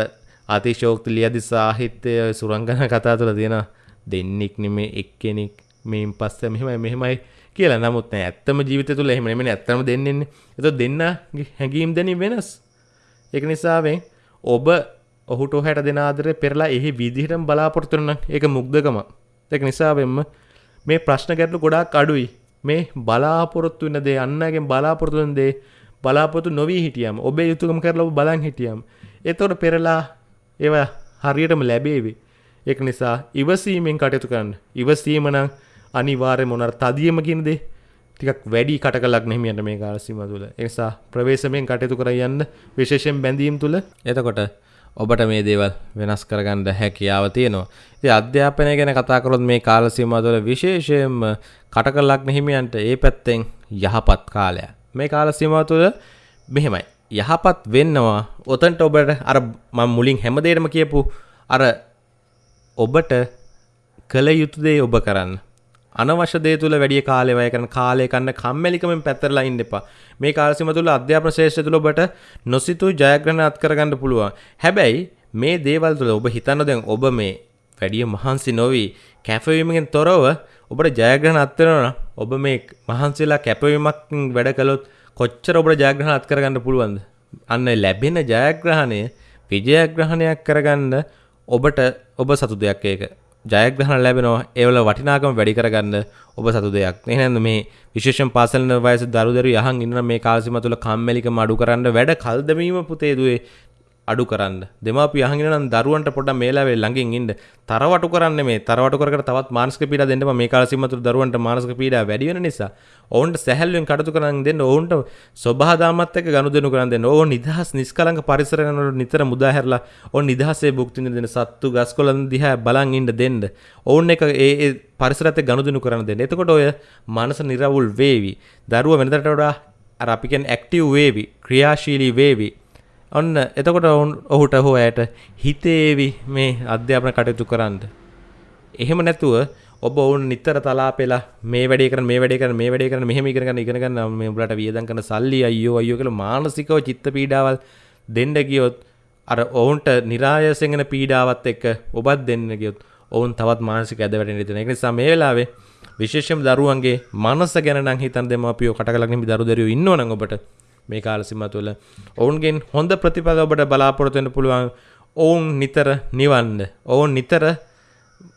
අතිශෝක්ති ලියදි සාහිත්‍ය සුරංගන කතා තුළ තියෙන දෙන්නෙක් නෙමේ එක්කෙනෙක් මේන් පස්සේ මෙහෙමයි මෙහෙමයි කියලා නමුත් නෑ ඇත්තම ජීවිතය තුළ එහෙම නෙමෙයි ඇත්තම දෙන්නෙන්නේ එතකොට දෙන්න හැඟීම් දැනීම වෙනස් ඒක නිසාවෙන් ඔබ ඔහුට ඔහට දෙන ආදරේ පෙරලා එහි විදිහටම බලාපොරොත්තු වෙන ඒක මුග්ධකම ඒක නිසාවෙන්ම මේ ප්‍රශ්න ගැටලු ගොඩාක් අඩුයි. මේ බලාපොරොත්තු වෙන දේ අන්නගෙන් බලාපොරොත්තු වෙන දේ බලාපොරොත්තු නොවී හිටියම් ඔබේ යුතුයකම කරලා ඔබ බලන් හිටියම් එතකොට පෙරලා ඒවා හරියටම ලැබේවි. ඒක නිසා ඉවසීමෙන් කටයුතු කරන්න. ඉවසීම නම් අනිවාර්යයෙන්ම මොනර තදියම කියන දේ. ටිකක් වැඩි කටකලක් නෙහිමියන්ට මේ කාල සීමාව තුළ ඒ නිසා ප්‍රවේශමෙන් කටයුතු කර යන්න විශේෂයෙන් බැඳීම් තුළ එතකොට ඔබට මේ දේවල් වෙනස් කරගන්න හැකියාව තියෙනවා. ඉතින් අධ්‍යාපනය ගැන කතා කරොත් මේ කාල සීමාව තුළ විශේෂයෙන්ම කටකලක් නෙහිමියන්ට ඒ පැත්තෙන් යහපත් කාලයක්. මේ කාල සීමාව තුළ මෙහෙමයි. යහපත් වෙන්නවා. ඔතනට ඔබට අර මම මුලින් හැමදේටම කියපු අර ඔබට කළ යුතු දේ ඔබ කරන්න. අනවශ්‍ය දේ තුල වැඩි කාලය වැය කරන කාලය කන්න කම්මැලිකමෙන් පැතරලා ඉන්න එපා. මේ කාල සීම තුල අධ්‍යාපන ශ්‍රේෂ්ඨ තුල ඔබට නොසිතූ ජයග්‍රහණ අත් කරගන්න පුළුවන්. හැබැයි මේ දේවල් තුල ඔබ හිතන්න දැන් ඔබ මේ වැඩි මහන්සි නොවි කැපවීමෙන් තොරව ඔබට ජයග්‍රහණ අත් වෙනවා ඔබ මේ මහන්සිලා කැපවීමක් වැඩ කළොත් කොච්චර ඔබට ජයග්‍රහණ අත් කරගන්න පුළුවන්ද? අන්න ලැබෙන ජයග්‍රහණය විජයග්‍රහණයක් කරගන්න ඔබට ඔබ සතු දෙයක් ඒක. ජයග්‍රහණ ලැබෙනවා. ඒවල වටිනාකම වැඩි කරගන්න ඔබ සතු දෙයක්. එහෙනම් මේ විශේෂයෙන් පාසල් වයස දරුදරු යහන් ඉන්න මේ කාල සීම තුල කම්මැලිකම අඩු කරන්න වැඩ කල් දැමීම පුතේ දුවේ. අඩු කරන්න. දෙමාපිය අහගෙන නම් දරුවන්ට පොඩ්ඩක් මේ ලාවේ ළඟින් ඉන්න. තරවටු කරන්න මේ. තරවටු කර කර තවත් මානසික පීඩා දෙන්න මේ කාල සීම තුල දරුවන්ට මානසික පීඩා වැඩි වෙන නිසා. ඔවුන්ට සැහැල්ලුවෙන් කටයුතු කරන්න දෙන්න. ඔවුන්ට සබහාදාමත් එක්ක ගනුදෙනු කරන්න දෙන්න. ඕන් නිදහස් නිස්කලංක පරිසරයන් වල නිතර මුදා හැරලා ඕන් නිදහසේ භුක්ති විඳින දෙන්න සත්තු ගස්කොළන් දිහා බලන් ඉන්න දෙන්න. ඔවුන් එක ඒ ඒ පරිසරයත් එක්ක ගනුදෙනු කරන්න දෙන්න. එතකොට ඔය මනස නිරවුල් වේවි. දරුවා වෙනදට වඩා අර අපි කියන්නේ ඇක්ටිව් වේවි. ක්‍රියාශීලී වේවි. ඔන්න එතකොට ඔවුන් ඔහුට හෝ ඇයට හිතේවි මේ අධ්‍යාපන කටයුතු කරන්න. එහෙම නැතුව ඔබ ඔවුන් නිතර තලාපෙලා මේ වැඩේ කරන මේ වැඩේ කරන මේ වැඩේ කරන මෙහෙම ඉගෙන ගන්න ඉගෙන ගන්න මේ උඹලට වියදම් කරන සල්ලි අයියෝ අයියෝ කියලා මානසිකව චිත්ත පීඩාවල් දෙන්න ගියොත් අර ඔවුන්ට નિરાයසෙන් එන පීඩාවත් එක්ක ඔබත් දෙන්න ගියොත් ඔවුන් තවත් මානසික ඇද වැටෙන ඉතින් ඒක නිසා මේ වෙලාවේ විශේෂයෙන්ම දරුවන්ගේ මනස ගැන නම් හිතන් දෙමාපියෝ කටකලකින් දරු දරුවෝ ඉන්නවනම් ඔබට මේ කාල සීමාව තුළ. ඔවුන්ගෙන් හොඳ ප්‍රතිඵල ඔබට බලාපොරොත්තු වෙන්න පුළුවන් ඔවුන් නිතර නිවන්න. ඔවුන් නිතර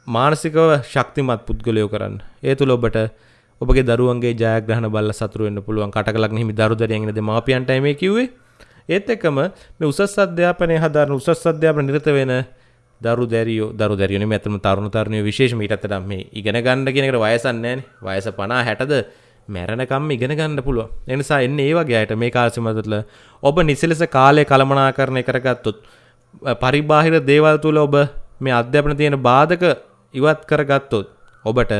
මානසිකව ශක්තිමත් පුද්ගලයෝ කරන්න. ඒ තුළ ඔබට ඔබගේ දරුවන්ගේ ජයග්‍රහණ බල්ල සතුරු වෙන්න පුළුවන්. කටකලක් හිමි දරුදරියන්ගෙන දෙමාපියන්ටයි මේ කිව්වේ. ඒත් එක්කම මේ උසස් අධ්‍යාපනය හදාරන උසස් අධ්‍යාපන නිරත වෙන දරු දැරියෝ දරු දැරියන ඇතම තරුණ තරණය විශේෂ මීටත්තට මේ ඉගෙන ගණඩ කෙනෙකට වයසන්නෑන වයස පනා හැටද මැරණකම් ඉගෙන ගන්න පුළුව එනිසා එන්න ඒ වගේයට මේ කාසිමතුල ඔබ නිසිලෙස කාලය කළමනා කරණය කරගත්තුත් පරිබාහිර දේවල් තුළ ඔබ මේ අධ්‍යාපන තියෙන බාධක ඉවත් කරගත්තොත් ඔබට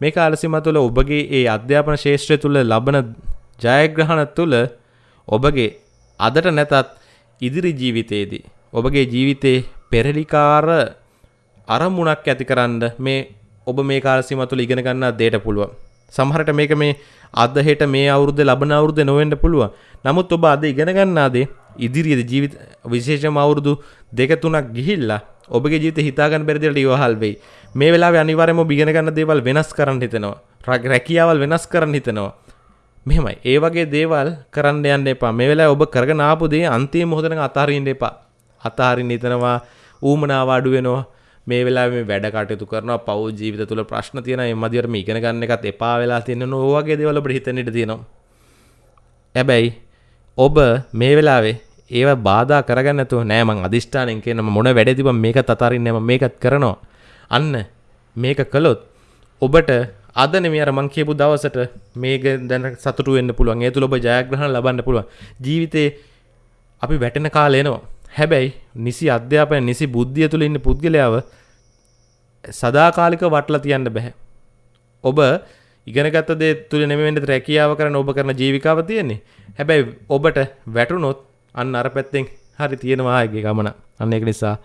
මේ කාලසිම තුළ ඔබගේ ඒ අධ්‍යාපන ශේෂත්‍රය තුළ ලබන ජයග්‍රහණ තුළ ඔබගේ අදට නැතත් ඉදිරි ජීවිතයේදී ඔබගේ ජීවිතේ පෙරලිකාර අරමුණක් ඇති කරන්න මේ ඔබ මේ කාලසිම තුළ ඉගෙන ගන්න දේට පුළුවන්. සමහරට මේක මේ අද හෙට මේ අවුරුද්ද ලබන අවුරුද්ද නොවෙන්න පුළුවන්. නමුත් ඔබ අද ඉගෙන ගන්නාදේ ඉදිරියේදී ජීවිත විශේෂම අවුරුදු දෙක තුනක් ගිහිල්ලා ඔබගේ ජීවිතේ හිතාගන්න බැරි දෙයට ඉවහල් වෙයි. මේ වෙලාවේ අනිවාර්යයෙන්ම ඔබ ඉගෙන ගන්න දේවල් වෙනස් කරන්න හිතෙනවා. රැකියාවල් වෙනස් කරන්න හිතෙනවා. මෙහෙමයි. ඒ වගේ දේවල් කරන්න යන්න එපා. මේ වෙලාවේ ඔබ කරගෙන ආපු දේ අන්තිම මොහොතේ අතාරින්න එපා. අතාරින්න හිතනවා ඌමනාව අඩු වෙනවා. මේ වෙලාවේ මේ වැඩ කටයුතු කරනවා පව් ජීවිත තුළ ප්‍රශ්න තියෙනවා. මේ මදිවට මේ ඉගෙන ගන්න එකත් එපා වෙලා තියෙන නෝ වගේ දේවල් ඔබට හිතෙන්න ඉඩ තියෙනවා. හැබැයි ඔබ මේ වෙලාවේ ඒව බාධා කරගන්න නැතුව නෑ මං අදිෂ්ඨානෙන් කියන මොන වැඩේ තිබ්බම මේකත් අතාරින්නේ මම මේකත් කරනවා. අන්න මේක කළොත් ඔබට අද නෙමෙයි අර මං කියපු දවසට මේක දැන සතුටු වෙන්න පුළුවන්. ඒ තුල ඔබ ජයග්‍රහණ ලබන්න පුළුවන්. ජීවිතේ අපි වැටෙන කාලේ එනවා. හැබැයි නිසි අධ්‍යාපනය නිසි බුද්ධිය තුළ ඉන්න පුද්ගලයාව සදාකාලික වටලා තියන්න බැහැ. ඔබ ඉගෙනගත්ත දේ තුළ නෙමෙන්න රැකියාව කරන ඔබ කරන ජීවිකාව තියෙන්නේ. හැබැයි ඔබට වැටුනොත් අන්න අර පැත්තෙන් හරි තියෙනවා ආයේ ගමන. අන්න ඒක නිසා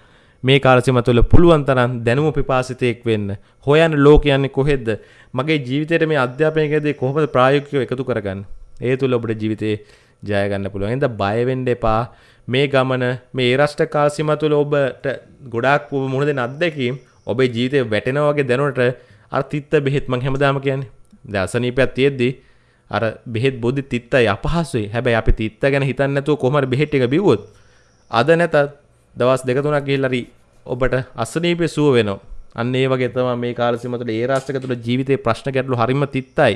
මේ කාලසීම තුළ පුළුවන් තරම් දැනුම පිපාසිතයෙක් වෙන්න. හොයන්න ලෝක යන්නේ කොහෙද? මගේ ජීවිතේට මේ අධ්‍යාපනයකදී කොහොමද ප්‍රායෝගිකව එකතු කරගන්නේ? ඒ තුළ ඔබට ජීවිතේ ජය ගන්න පුළුවන්. එහෙනම් බය වෙන්න එපා. මේ ගමන මේ ඒරෂ්ට කාල්සිම තුළ ඔබට ගොඩාක් ඔබ මුහුණ දෙන අත්දැකීම් ඔබේ ජීවිතය වැටෙනා වගේ දැනුවට අර තිත්ත බෙහෙත් මං හැමදාම කියන්නේ. දැන් අසනීපයක් තියෙද්දි අර බෙහෙත් බොද්දි තිත්තයි අපහසුයි. හැබැයි අපි තිත්ත ගැන හිතන්නේ නැතුව කොහොම හරි බෙහෙත් ටික බිව්වොත් අද නැතත් දවස් දෙක තුනක් ගිහිල්ලා හරි ඔබට අසනීපේ සුව වෙනවා. අන්න ඒ වගේ තමයි මේ කාල සීම තුළ ඒ රාෂ්ට්‍රක තුළ ජීවිතේ ප්‍රශ්න ගැටලු හරිම තිත්තයි.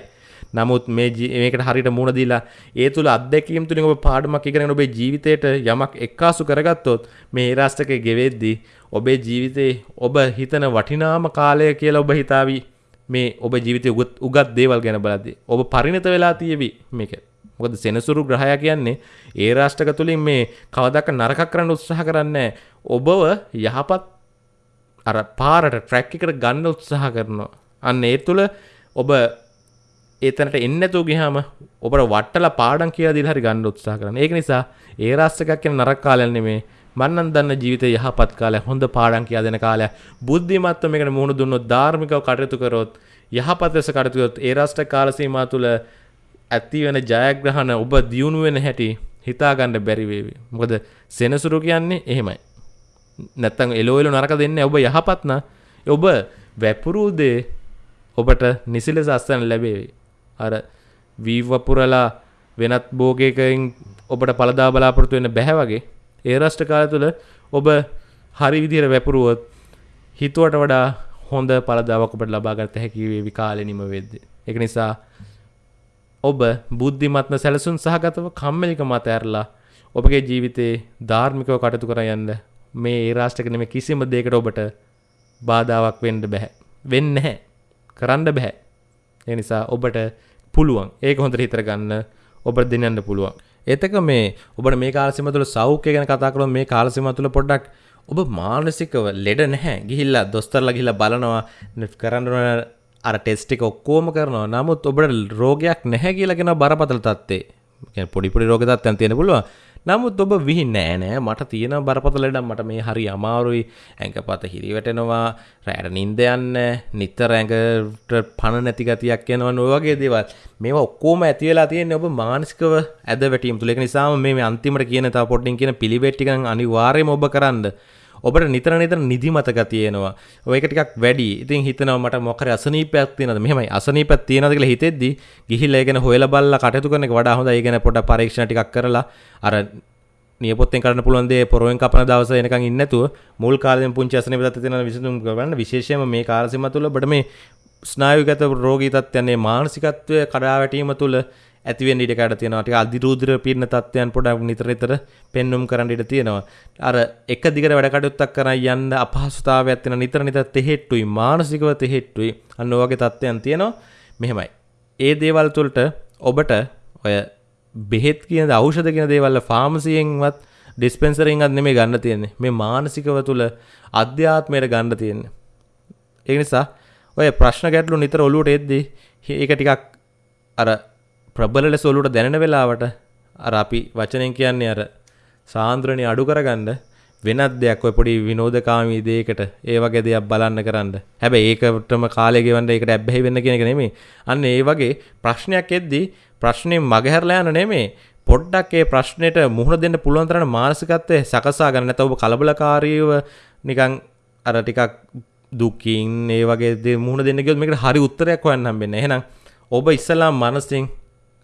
නමුත් මේ මේකට හරියට මුණ දීලා ඒ තුළ අත්දැකීම් තුලින් ඔබ පාඩමක් ඉගෙනගෙන ඔබේ ජීවිතයට යමක් එක්කාසු කරගත්තොත් මේ ඒ රාෂ්ට්‍රකේ ගෙවෙද්දී ඔබේ ජීවිතේ ඔබ හිතන වටිනාම කාලය කියලා ඔබ හිතාවි මේ ඔබ ජීවිතය උගත් දේවල් ගැන බලද්දී ඔබ පරිණත වෙලා තියෙවි මේක. මොකද සෙනසුරු ග්‍රහය කියන්නේ ඒ රාෂ්ට්‍රක තුලින් මේ කවදාක නරකක් කරන්න උත්සාහ කරන්නේ ඔබව යහපත් අර පාරට ට්‍රැක් එකට ගන්න උත්සාහ කරනවා. අන්න ඒ තුල ඔබ ඒතනට එන්නතු ගහම ඔබට වට්ටල පාඩන් කියලා දිල් හරි ගන්න උත්සාහ කරන ඒක නිසා ඒ රස්සකක් කියන නරක් කාලයන්නේ මේ මන්නන් දන්න ජීවිත යහපත් කාලය හොඳ පාඩන් කියා දෙන කාලය බුද්ධිමත්ව මේකට මුහුණ දුන්නොත් ධාර්මිකව කටයුතු කරොත් යහපත් ලෙස කටයුතු කරොත් ඒ රාෂ්ට්‍ර කාල සීමා තුළ ඇති වෙන ජයග්‍රහණ ඔබ දියුණු වෙන හැටි හිතා ගන්න බැරි වේවි. මොකද සෙනසුරු කියන්නේ එහෙමයි. නැත්තම් එලෝ එලෝ නරක දෙන්නේ ඔබ යහපත් නා ඔබ වැපුරු දේ ඔබට නිසිලෙස අස්තන ලැබේවි. අර වීවපුරලා වෙනත් බෝගයකින් ඔබට පළදා බලාපොරොත්තු වෙන්න බැහැ වගේ ඒ රෂ්ට කාල තුළ ඔබ හරි විදිහට වැපුරුවොත් හිතුවට වඩා හොඳ පළදාවක් ඔබට ලබාගත හැකි වේවි කාලෙ නිම වෙද්දී. ඒක නිසා ඔබ බුද්ධිමත්ම සැලසුම් සහගතව කම්මැලික මත ඇරලා ඔබගේ ජීවිතේ ධාර්මිකව කටයුතු කර යන්න මේ ඒ රාෂ්ට්‍රක නෙමෙයි කිසිම දෙයකට ඔබට බාධාවක් වෙන්න බෑ. වෙන්නේ නැහැ. කරන්න බෑ. ඒ නිසා ඔබට පුළුවන් ඒක හොඳට හිතර ගන්න ඔබට දෙන්නන්න පුළුවන්. එතක මේ ඔබට මේ කාලසිම තුළ සෞඛ්‍ය ගැන කතා කරොත් මේ කාලසිම තුළ පොඩ්ඩක් ඔබ මානසිකව ලෙඩ නැහැ. ගිහිල්ලා දොස්තරලා ගිහිල්ලා බලනවා කරන්න අර ටෙස්ට් එක ඔක්කොම කරනවා. නමුත් ඔබට රෝගයක් නැහැ කියලා කියන බරපතල තත්ත්වේ. කියන්නේ පොඩි පොඩි රෝග තත්ත්වයන් තියෙන පුළුවන්. නමුත් ඔබ විහි නෑ. නෑ මට තියෙන බරපතල ලෙඩක් මට මේ හරි අමාරුයි. ඇඟපත හිරි වැටෙනවා රැට නින්ද යන්න නිතර ඇඟට පණ නැති ගතියක් යනවා ඔය වගේ දේවල්. මේවා ඔක්කොම ඇති වෙලා තියෙන්නේ ඔබ මානසිකව ඇද වැටීම් තුල ඒක නිසාම මේ අන්තිමට කියන තව පොඩ්ඩින් කියන පිළිවෙත් ටික අනිවාර්යයෙන්ම ඔබ කරන්න. ඔබට නිතර නිතර නිදිමතක තියෙනවා. ඔය එක ටිකක් වැඩි. ඉතින් හිතනවා මට මොකක් හරි අසනීපයක් තියෙනවද? මෙහෙමයි අසනීපයක් තියෙනවද කියලා හිතෙද්දි ගිහිල්ලා ඒ ගැන හොයලා බලලා කටයුතු කරන එක වඩා හොඳයි. ඒ ගැන පොඩ්ඩක් පරීක්ෂණ ටිකක් කරලා අර නියපොත්තෙන් කරන්න පුළුවන් දේ පොරවෙන් කපන දවස එනකන් ඉන්නේ නැතුව මුල් කාලෙම පුංචි අසනීප තත්ත්ව තියෙන විසඳුම් කරන්න විශේෂයෙන්ම මේ කාල සීමාව තුළ ඔබට මේ ස්නායුගත රෝගී තත්ත්වයන් මේ මානසිකත්වය කඩා වැටීම තුළ ඇතිවෙන්න ඉඩ කඩ තියෙනවා. ටික අධිරූද්‍ර පීඩන තත්ත්වයන් පොඩක් නිතර නිතර පෙන්눔 කරන්න ඉඩ තියෙනවා. අර එක දිගට වැඩ කටයුත්තක් කරන් යන්න අපහසුතාවයක් තියෙන නිතර නිතර තෙහෙට්ටුයි මානසිකව තෙහෙට්ටුයි. අන්න ඔයගේ තත්ත්වයන් තියෙනවා. මෙහෙමයි. ඒ දේවල් තුළට ඔබට ඔය බෙහෙත් කියන ඖෂධ කියන දේවල් ෆාමසියෙන්වත් ඩිස්පෙන්සරින්වත් නෙමෙයි ගන්න තියෙන්නේ. මේ මානසිකව තුල අධ්‍යාත්මයට ගන්න තියෙන්නේ. ඒ නිසා ඔය ප්‍රශ්න ගැටලු නිතර ඔලුවට එද්දී ඒක ටිකක් අර ප්‍රබල ලෙස ඔලුවට දැනෙන වෙලාවට අර අපි වචනෙන් කියන්නේ අර සාන්ද්‍රණي අඩු කරගන්න වෙනත් දෙයක් ඔය පොඩි විනෝදකාමී දෙයකට ඒ වගේ දෙයක් බලන්න කරන්න. හැබැයි ඒකටම කාලය ගෙවන්න ඒකට ඇබ්බැහි වෙන්න කියන එක නෙමෙයි. අන්න ඒ වගේ ප්‍රශ්නයක් එද්දී ප්‍රශ්නේ මගහැරලා යන නෙමෙයි. පොඩ්ඩක් ඒ ප්‍රශ්නෙට මුහුණ දෙන්න පුළුවන් තරම් මානසිකත්වයේ සකසා ගන්න නැත්නම් ඔබ කලබලකාරීව නිකන් අර ටිකක් දුකින් ඒ වගේ දේ මුහුණ දෙන්න ගියොත් මේකට හරි උත්තරයක් හොයන්න හම්බෙන්නේ නැහැ. එහෙනම් ඔබ ඉස්සලා මනසින්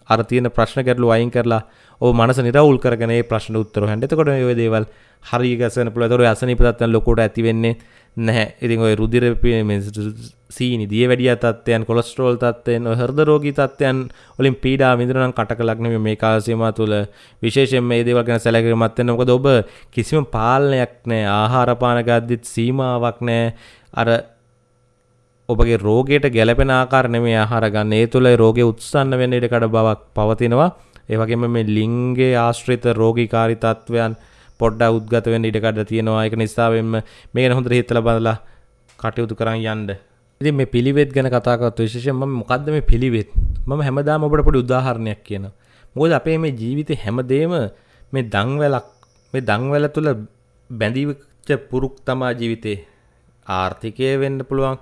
අර තියෙන ප්‍රශ්න ගැටලු අයින් කරලා ඔබ මනස නිරවුල් කරගෙන ඒ ප්‍රශ්න උත්තර හොයන්න. එතකොට මේ ඔය දේවල් හරිය ගැසෙන පුළුවන්. ඒතකොට අසනීප තත්ත්වයන් ලොකුට ඇති වෙන්නේ නැහැ. ඉතින් ඔය රුධිර සීනි දිය වැඩි තත්ත්වයන්, කොලෙස්ටරෝල් තත්ත්වයන්, ඔය හෘද රෝගී තත්ත්වයන් වලින් පීඩා විඳින නම් කටකලක් නෙමෙයි මේ කාල සීමාව තුළ විශේෂයෙන් මේ දේවල් ගැන සැලකිලිමත් වෙන්න. මොකද ඔබ කිසිම පාලනයක් නැහැ. ආහාර පාන ගද්දිත් සීමාවක් නැහැ. අර ඔබගේ රෝගයට ගැලපෙන ආකාර නෙමෙයි ආහාර ගන්න. ඒ තුළ රෝගේ උත්සන්න වෙන්න ඉඩ කඩ බවක් පවතිනවා. ඒ වගේම මේ ලිංගයේ ආශ්‍රිත රෝගීකාරී තත්වයන් පොඩ්ඩක් උද්ගත වෙන්න ඉඩ කඩ තියෙනවා. ඒක නිසා වෙන්න මේ ගැන හොඳට හිතලා බලලා කටයුතු කරන් යන්න. ඉතින් මේ පිළිවෙත් ගැන කතා කරත් විශේෂයෙන් මම මොකද්ද මේ පිළිවෙත්? මම හැමදාම ඔබට පොඩි උදාහරණයක් කියනවා. මොකද අපේ මේ ජීවිතේ හැමදේම මේ දන්වැලක් මේ දන්වැල තුල බැඳිච්ච පුරුක් තමා ජීවිතේ ආර්ථිකය වෙන්න පුළුවන්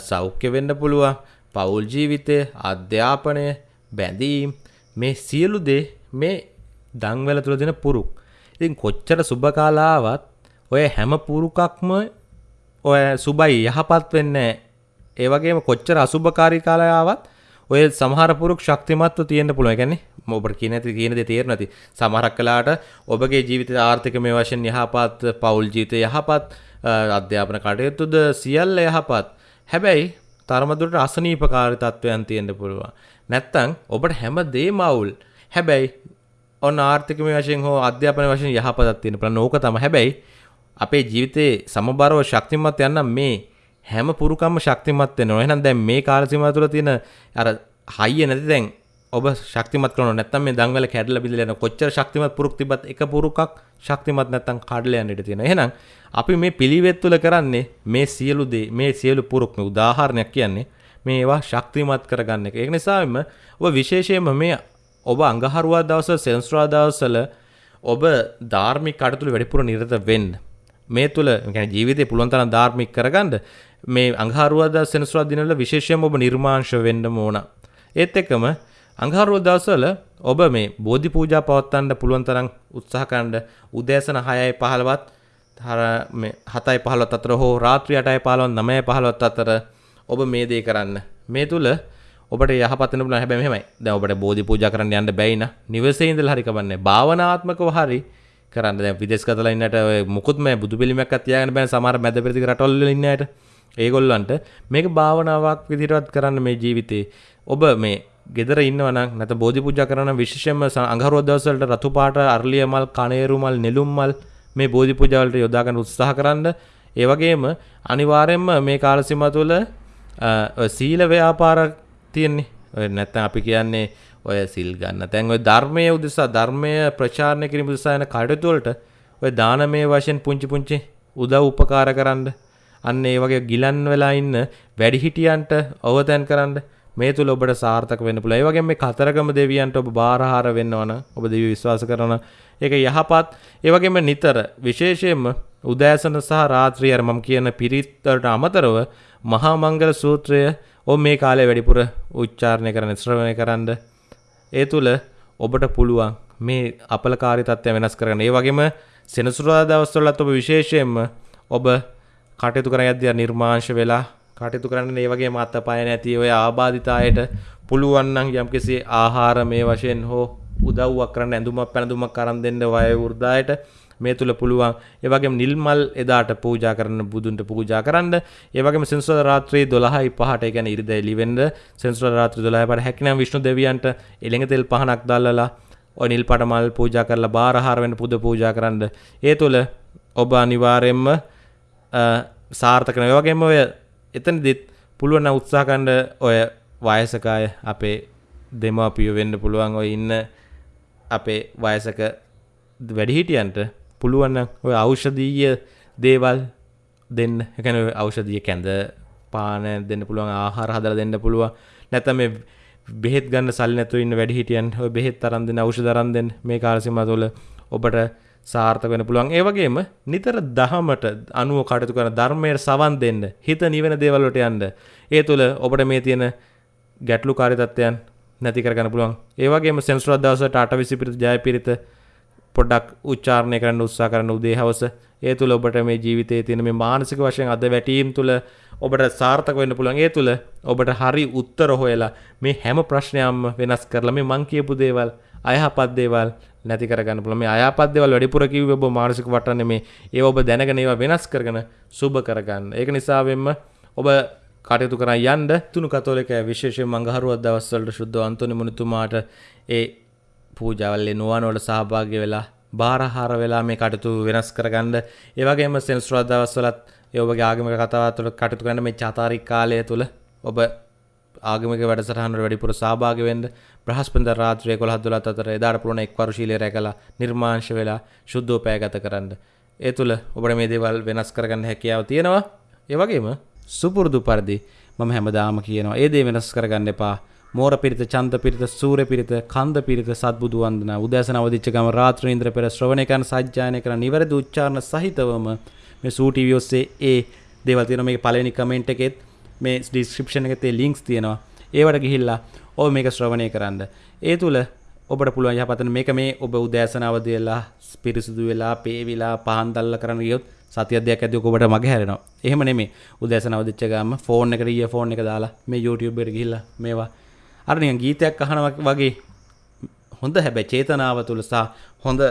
සෞඛ්‍ය වෙන්න පුළුවන් පවුල් ජීවිතය අධ්‍යාපනය බැඳීම් මේ සියලු දේ මේ දංවල තුළ දෙන පුරුක් ඉතින් කොච්චර සුභකාලාවත් ඔය හැම පුරුකක්ම ඔය සුබයි යහපත් වෙන්න ඒ වගේම කොච්චර අසුභකාරී කාලයාවත් ඔය සමහර පුරුක් ශක්තිමත්ව තියෙන්න පුළුවන්. يعني ඔබට කියන දේ කියන දේ තේරෙන්නේ නැති. සමහරක් කලාට ඔබගේ ජීවිත ආර්ථික මේ වශයෙන් යහපත්, පෞල් ජීවිතය යහපත්, අධ්‍යාපන කටයුතුද සියල්ල යහපත්. හැබැයි තරමදුරට අසනීපකාරී තත්ත්වයන් තියෙන්න පුළුවන්. නැත්තම් ඔබට හැම දේම අවුල්. හැබැයි ඔන්න ආර්ථිකමය වශයෙන් හෝ අධ්‍යාපන වශයෙන් යහපතක් තියෙන පුළුවන්. ඕක තමයි. හැබැයි අපේ ජීවිතේ සමබරව ශක්තිමත් යන්න මේ හැම පුරුකම්ම ශක්තිමත් වෙනවා. එහෙනම් දැන් මේ කාල සීමාව තුළ තියෙන අර හයිය නැති දැන් ඔබ ශක්තිමත් කරනවා නැත්නම් මේ දංවල කැඩලා බිඳලා යන කොච්චර ශක්තිමත් පුරුක් තිබ්බත් එක පුරුකක් ශක්තිමත් නැත්නම් කඩලා යන්න ඉඩ තියෙනවා. එහෙනම් අපි මේ පිළිවෙත් තුළ කරන්නේ මේ සියලු දේ මේ සියලු පුරුක් මේ උදාහරණයක් කියන්නේ මේ ඒවා ශක්තිමත් කරගන්න එක. ඒක නිසාම ඔබ විශේෂයෙන්ම මේ ඔබ අඟහරුවා දවස සෙන්ස්ුරාදා දවසල ඔබ ධාර්මික කටයුතු වැඩිපුර නිරත වෙන්න. මේ තුළ يعني ජීවිතේ පුළුවන් තරම් ධාර්මික කරගන්න මේ අඟහරුවාදා සෙන්ස්ුරාදා දිනවල විශේෂයෙන්ම ඔබ නිර්මාංශ වෙන්න ඕන. ඒත් එක්කම අඟහරුවා දවසවල ඔබ මේ බෝධි පූජා පවත්වන්න පුළුවන් තරම් උත්සාහ කරන්න උදෑසන 6යි 15ත් මේ 7යි 15ත් අතර හෝ රාත්‍රී 8යි 15ත් 9යි 15ත් අතර ඔබ මේ දේ කරන්න. මේ තුල ඔබට යහපත් වෙන පුළුවන් හැබැයි මෙහෙමයි. දැන් ඔබට බෝධි පූජා කරන්න යන්න බැයි නා. නිවසේ ඉඳලා හරි කවන්නේ. භාවනාත්මකව හරි කරන්න. දැන් විදේශගතලා ඉන්නට ඔය මුකුත් මේ බුදු පිළිමයක්වත් තියාගෙන බෑ සමහර මැද පෙරදිග රටවල් වල ඉන්න අයට. ඒගොල්ලන්ට මේක භාවනාවක් විදිහටවත් කරන්න මේ ජීවිතේ. ඔබ මේ ගෙදර ඉන්නවනම් නැත්නම් බෝධි පූජා කරන විශේෂයෙන්ම අඟහරුවා දවස්වලට රතු පාට අරලිය මල්, කණේරු මල්, නෙළුම් මල් මේ බෝධි පූජා වලට යොදා ගන්න උත්සාහ කරන්න. ඒ වගේම අනිවාර්යයෙන්ම මේ කාල සීමාව තුළ සීල ව්‍යාපාර තියෙන්නේ. ඔය නැත්නම් අපි කියන්නේ ඔය සිල් ගන්න. දැන් ඔය ධර්මයේ උදෙසා ධර්මය ප්‍රචාරණය කිරීම උදෙසා යන කටයුතු වලට ඔය දානමය වශයෙන් පුංචි පුංචි උදව් උපකාර කරන්න. අන්න ඒ වගේ ගිලන් වෙලා ඉන්න වැඩිහිටියන්ට අවතැන් කරන්න මේ තුල ඔබට සාර්ථක වෙන්න පුළුවන්. ඒ වගේම මේ කතරගම දෙවියන්ට ඔබ බාරහාර වෙන්නවන ඔබ දෙවියෝ විශ්වාස කරන ඒක යහපත්. ඒ වගේම නිතර විශේෂයෙන්ම උදෑසන සහ රාත්‍රිය අර මම කියන පිරිත් අමතරව මහා මංගල සූත්‍රය ඔබ මේ කාලේ වැඩිපුර උච්චාරණය කරන්න ශ්‍රවණය කරන්න. ඒ තුල ඔබට පුළුවන් මේ අපලකාරී තත්ත්වය වෙනස් කරගන්න. ඒ වගේම සෙනසුරාදා දවස්වලත් ඔබ විශේෂයෙන්ම ඔබ කටයුතු කර යද්දී නිර්මාංශ වෙලා කටයුතු කරන්න ඒ වගේ මත පය නැති ඔය ආබාධිතායට පුළුවන් නම් යම්කිසි ආහාර මේ වශයෙන් හෝ උදව්වක් කරන්න ඇඳුමක් පැළඳුමක් අරන් දෙන්න වය වෘද්ධායට මේ තුල පුළුවන්. ඒ වගේම නිල් මල් එදාට පූජා කරන්න බුදුන්ට පූජා කරන්න. ඒ වගේම සෙන්සුරාදා රාත්‍රී 12යි 5ට ඒ කියන්නේ ඉරිදා එළිවෙන්න සෙන්සුරාදා රාත්‍රී 12යි 5ට හැකිනම් විෂ්ණු දෙවියන්ට එළඟ තෙල් පහනක් දැල්ලලා ඔය නිල් පාට මල් පූජා කරලා බාරහාර වෙන්න පුද පූජා කරන්න. ඒ තුල ඔබ අනිවාර්යයෙන්ම සාර්ථක වෙනවා. ඒ වගේම ඔය එතනදිත් පුළුවන් උත්සාහ කරන්න ඔය වයසක අය අපේ දෙමාපියෝ වෙන්න පුළුවන් ඔය ඉන්න අපේ වයසක වැඩිහිටියන්ට පුළුවන් ඔය ඖෂධීය දේවල් දෙන්න. ඒ කියන්නේ ඖෂධීය කැඳ පාන දෙන්න පුළුවන් ආහාර හදලා දෙන්න පුළුවන්. නැත්නම් මේ බෙහෙත් ගන්න සල්ලි නැතුව ඉන්න වැඩිහිටියන් ඔය බෙහෙත් අරන් දෙන්න ඖෂධ අරන් දෙන්න මේ කාල සීමාව තුළ ඔබට සාර්ථක වෙන්න පුළුවන්. ඒ වගේම නිතර දහමට අනුව කටයුතු කරන ධර්මයට සවන් දෙන්න, හිත නිවෙන දේවල් වලට යන්න. ඒ තුළ ඔබට මේ තියෙන ගැටලුකාරී තත්ත්වයන් නැති කරගන්න පුළුවන්. ඒ වගේම සෙන්සුරාදා දවසට 8:20 පිරිත ජයපිරිත පොඩ්ඩක් උච්චාරණය කරන්න උත්සාහ කරන උදේ හවස ඒ තුළ ඔබට මේ ජීවිතයේ තියෙන මේ මානසික වශයෙන් අද වැටීම් තුළ ඔබට සාර්ථක වෙන්න පුළුවන් ඒ තුළ ඔබට හරි උත්තර හොයලා මේ හැම ප්‍රශ්නයක්ම වෙනස් කරලා මේ මං කියපු දේවල් අයහපත් දේවල් නැති කරගන්න පුළුවන් මේ අයහපත් දේවල් වැඩිපුර කිව්වේ ඔබ මානසික වටන්නේ මේ ඒව ඔබ දැනගෙන ඒවා වෙනස් කරගෙන සුබ කරගන්න. ඒක නිසා වෙන්න ඔබ කටයුතු කරන් යන්න තුනු කතෝලිකය විශේෂයෙන් මංගහරුවක් දවස්වලට ශුද්ධ අන්තෝනි මුනිතුමාට ඒ පූජාවල්ලේ නුවණ වල සහභාගී වෙලා බාරහාර වෙලා මේ කටයුතු වෙනස් කරගන්න. ඒ වගේම සෙන්සුරාදා දවස්වලත් ඒ ඔබගේ ආගමික කතාවත් තුළ කටයුතු කරන්න මේ චාතාරික කාලය තුළ ඔබ ආගමික වැඩසටහනට වැඩිපුර සහභාගී වෙන්න බ්‍රහස්පතින්දා රාත්‍රියේ 11 12 අතර එදාට පුළුවන් එක්වරු ශීලයේ රැකලා නිර්මාංශ වෙලා ශුද්ධෝපය ගත කරන්න. ඒ තුළ ඔබට මේ දේවල් වෙනස් කරගන්න හැකියාව තියෙනවා. ඒ වගේම සුපුරුදු පරිදි මම හැමදාම කියනවා ඒ දේ වෙනස් කරගන්න එපා. මෝර පිරිත චන්ද පිරිත සූර්ය පිරිත කන්ද පිරිත සත්බුදු වන්දනා උදෑසන අවදිච්ච ගම රාත්‍රී ඉන්ද්‍ර පෙර ශ්‍රවණය කරන සජ්ජායනය කරන නිවැරදි උච්චාරණ සහිතවම මේ සූ ටීවී ඔස්සේ ඒ දේවල් තියෙනවා මේකේ පළවෙනි කමෙන්ට් එකෙත් මේ ඩිස්ක්‍රිප්ෂන් එකේ තේ ලින්ක්ස් තියෙනවා ඒවට ගිහිල්ලා ඔබ මේක ශ්‍රවණය කරන්න. ඒ තුල ඔබට පුළුවන් යහපතන මේක මේ ඔබ උදෑසන අවදි වෙලා පිරිසුදු වෙලා පේවිලා පහන් දැල්ලා කරන්න ගියොත් සතියක් දෙයක් ඇද්දි ඔබට මග හැරෙනවා. එහෙම නෙමෙයි. උදෑසන අවදිච්ච ගාම ෆෝන් එකට ඊය ෆෝන් එක දාලා මේ YouTube එකට ගිහිල්ලා මේවා. අර නිකන් ගීතයක් අහනවා වගේ හොඳ හැබැයි චේතනාව තුල සහ හොඳ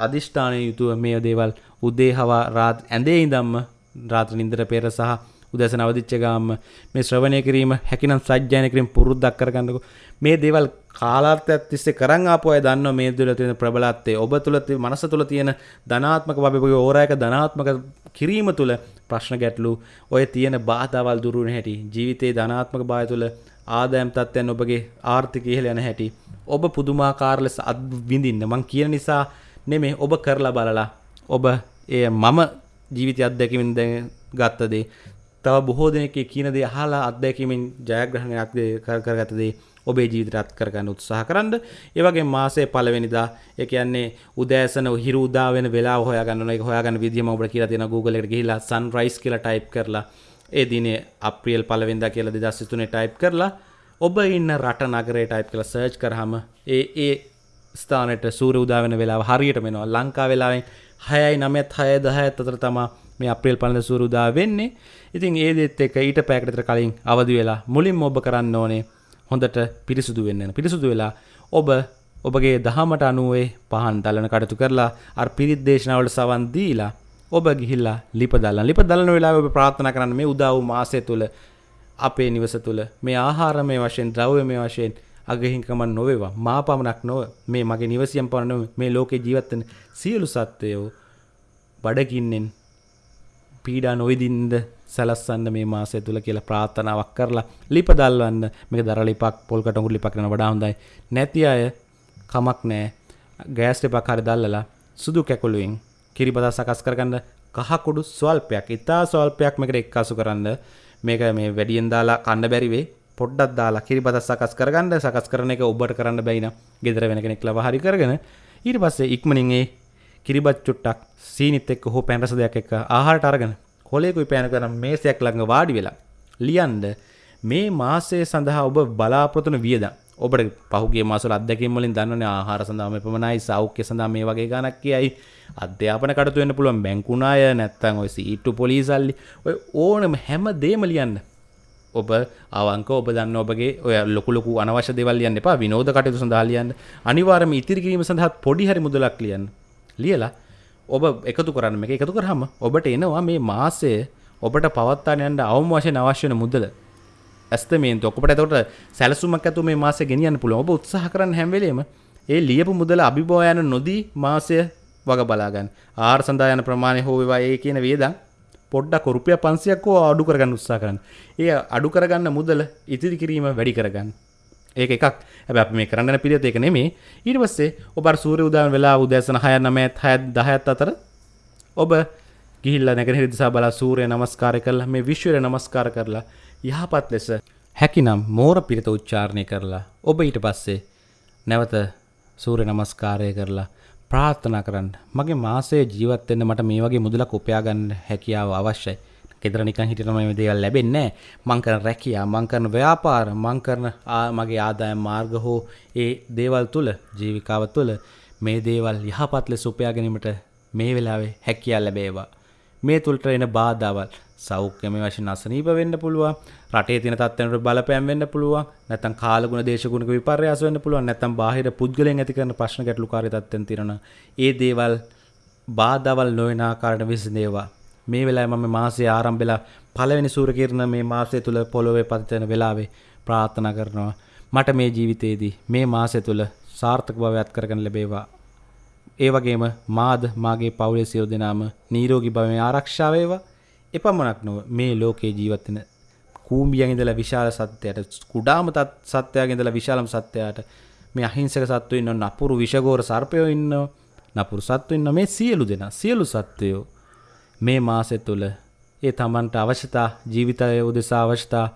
අදිෂ්ඨානය යුතුව මේ දේවල් උදේ හවා රාත් ඇඳේ ඉඳම්ම රාත්‍ර නින්දර පෙර සහ උදැසන අවදිච්ච ගාම මේ ශ්‍රවණය කිරීම හැකිනම් සජ්ජායන කිරීම පුරුද්දක් කරගන්නකො. මේ දේවල් කාලාර්ථයක් තිස්සේ කරන් ආපු අය දන්නවා මේ තුළ තියෙන ප්‍රබලත්වය ඔබ තුළ මනස තුළ තියෙන ධනාත්මක භවයේ ඕරායක ධනාත්මක කිරීම තුළ ප්‍රශ්න ගැටලු ඔය තියෙන බාධාවල් දුරු වෙන හැටි ජීවිතේ ධනාත්මක භාවය තුළ ආදායම් තත්ත්වයන් ඔබගේ ආර්ථිකය ඉහළ යන හැටි ඔබ පුදුමාකාර ලෙස අත්විඳින්න මං කියන නිසා නෙමෙයි ඔබ කරලා බලලා ඔබ එය මම ජීවිතය අත්දැකීමෙන් දැන් ගත්ත දේ තව බොහෝ දෙනෙක් කියන දේ අහලා අත්දැකීමෙන් ජයග්‍රහණයක් කරගත දේ ඔබේ ජීවිතයට අත් කරගන්න උත්සාහ කරන්න. ඒ වගේම මාසයේ පළවෙනිදා ඒ කියන්නේ උදෑසන හිරු උදා වෙන වෙලාව හොයාගන්න ඕන. ඒක හොයාගන්න විදිය මම ඔබට කියලා තියෙනවා Google එකට ගිහිල්ලා sunrise කියලා type කරලා ඒ දිනේ අප්‍රියල් පළවෙනිදා කියලා 2023 type කරලා ඔබ ඉන්න රට නගරේ type කරලා search කරාම ඒ ඒ ස්ථානයට සූර්ය උදා වෙන වෙලාව හරියටම එනවා. ලංකා වෙලාවෙන් 6යි 9ත් 6යි 10ත් අතර තමයි මේ අප්‍රේල් පළවෙනිදා සූර්ය උදා වෙන්නේ. ඉතින් ඒ දෙත් එක්ක ඊට පැයකට විතර කලින් අවදි වෙලා මුලින්ම ඔබ කරන්න ඕනේ හොඳට පිරිසුදු වෙන්න. පිරිසුදු වෙලා ඔබ ඔබගේ දහමට අනුවේ පහන් දලන කටයුතු කරලා අර පිරිත් දේශනාවලට සවන් දීලා ඔබ ගිහිල්ලා ලිප දල්ලන. ලිප දල්ලන වෙලාවේ ඔබ ප්‍රාර්ථනා කරන්න මේ උදා වූ මාසය තුල අපේ නිවස තුල මේ ආහාරමය වශයෙන් ද්‍රව්‍යමය වශයෙන් අගහිංකම නොවේවා මා පමණක් නොව මේ මගේ නිවසියම් පමණ නොව මේ ලෝකේ ජීවත් වෙන සියලු සත්වයෝ බඩගින්නෙන් පීඩා නොවිදින්ද සැලස්සන්න මේ මාසය තුල කියලා ප්‍රාර්ථනාවක් කරලා ලිප දල්වන්න. මේක දර ලිපක් පොල් කටුඟුරු ලිපක් කරන වඩා හොඳයි. නැති අය කමක් නැහැ. ගෑස් ලිපක් හරි දැල්ලලා සුදු කැකුළුවෙන් කිරිබදා සකස් කරගන්න කහ කුඩු ස්වල්පයක් ඉතා ස්වල්පයක් මේකට එක්කාසු කරන්න. මේක මේ වැඩියෙන් දාලා කන්න බැරි වෙයි පොඩ්ඩක් දාලා කිරිබත සකස් කරගන්න. සකස් කරන එක ඔබට කරන්න බැයි නම් ගෙදර වෙන කෙනෙක් ලව හරි කරගෙන ඊට පස්සේ ඉක්මනින් ඒ කිරිබත් චුට්ටක් සීනිත් එක්ක හෝ පැන් රස දෙයක් එක්ක ආහාරට අරගෙන කොලේකුයි පෑන කරන මේසයක් ළඟ වාඩි වෙලා ලියන්න මේ මාසය සඳහා ඔබ බලාපොරොත්තු වන වියදම්. ඔබට පහුගේ මාසවල අත්දැකීම් වලින් දන්නවනේ ආහාර සඳහා මේ පමණයි සෞඛ්‍ය සඳහා මේ වගේ ගණක් කියයි. අධ්‍යාපන කටතු වෙන්න පුළුවන් බැංකුනාය නැත්තං ඔය සීට්ටු පොලිසල්ලි ඔය ඕනම හැම දේම ලියන්න. ඔබ අවංක ඔබ දන්න ඔබගේ ඔය ලොකුලොකු අනවශ්‍ය දෙවල් ලියන්න එපා. විනෝද කටයුතු සඳහා ලියන්න. අනිවාර්යයෙන්ම ඉතිරි කිරීම සඳහා පොඩි හරි මුදලක් ලියන්න. ලියලා ඔබ එකතු කරන්න මේක එකතු කරාම ඔබට එනවා මේ මාසය ඔබට පවත්වාගෙන යන්න අවම වශයෙන් අවශ්‍ය වෙන මුදල ඇස්තමේන්තු ඔකට එතකොට සැලසුමක් ඇතුව මේ මාසය ගෙනියන්න පුළුවන් ඔබ උත්සාහ කරන්න හැම වෙලේම ඒ ලියපු මුදල අභිභව යන නොදී මාසය වග බලාගන්න ආහාර සඳහා යන ප්‍රමාණය හෝ වේවා ඒ කියන වේදන් පොඩ්ඩක් රුපියල් 500ක් හෝ අඩු කරගන්න උත්සාහ කරන්න. ඒ අඩු කරගන්න මුදල ඉතිරි කිරීම වැඩි කරගන්න. ඒක එකක්. හැබැයි අපි මේ කරන්න යන පිළිවෙත ඒක නෙමෙයි. ඊට පස්සේ ඔබ අර සූර්ය උදෑම වෙලා උදෑසන 6 9 6 10 අතර ඔබ ගිහිල්ලා නැගෙනහිර දිසා බලා සූර්ය නමස්කාරය කරලා මේ විශ්වය නමස්කාර කරලා යහපත් ලෙස හැකිනම් මෝර පිරිත උච්චාරණය කරලා ඔබ ඊට පස්සේ නැවත සූර්ය නමස්කාරය කරලා ප්‍රාර්ථනා කරන්න මගේ මාසයේ ජීවත් වෙන්න මට මේ වගේ මුදලක් උපයා ගන්න හැකියාව අවශ්‍යයි. ගෙදර නිකන් හිටියම මේ දේවල් ලැබෙන්නේ නැහැ. මං කරන රැකියාව, මං කරන ව්‍යාපාර, මං කරන මගේ ආදායම් මාර්ග හෝ ඒ දේවල් තුල ජීවිකාව තුල මේ දේවල් යහපත් ලෙස උපයා ගැනීමට මේ වෙලාවේ හැකියාව ලැබේවා. මේ තුලට එන බාධාවල් සෞඛ්‍යමය වශයෙන් අසනීප වෙන්න පුළුවන් රටේ තියෙන තත්ත්වයන්ට බලපෑම් වෙන්න පුළුවන් නැත්නම් කාලගුණ දේශගුණික විපර්යාස වෙන්න පුළුවන් නැත්නම් බාහිර පුද්ගලයන් ඇති කරන ප්‍රශ්න ගැටලුකාරී තත්ත්වෙන් තියෙන ඒ දේවල් බාධාවල් නොවන ආකාරයට විසඳේවා මේ වෙලාවේ මම මාසයේ ආරම්භෙලා පළවෙනි සූර්ය කිරණ මේ මාසය තුල පොළොවේ පතිත වෙන වෙලාවේ ප්‍රාර්ථනා කරනවා. මට මේ ජීවිතයේදී මේ මාසය තුල සාර්ථක භවයක් කරගන්න ලැබේවා. ඒ වගේම මාද මාගේ පවුලේ සියලු දෙනාම නිරෝගී භවයෙන් ආරක්ෂා වේවා. එපමණක් නොව මේ ලෝකේ ජීවත් වෙන කූඹියන් ඉඳලා විශාල සත්‍යයට කුඩාම සත්‍යයන් ඉඳලා විශාලම සත්‍යයට මේ අහිංසක සත්වෝ ඉන්නව නපුරු විෂගෝර සර්පයෝ ඉන්නව නපුරු සත්වෝ ඉන්නව. මේ සියලු දෙනා සියලු සත්වයෝ මේ මාසෙ තුල ඒ තමන්ට අවශ්‍යතා ජීවිතය උදෙසා අවශ්‍යතා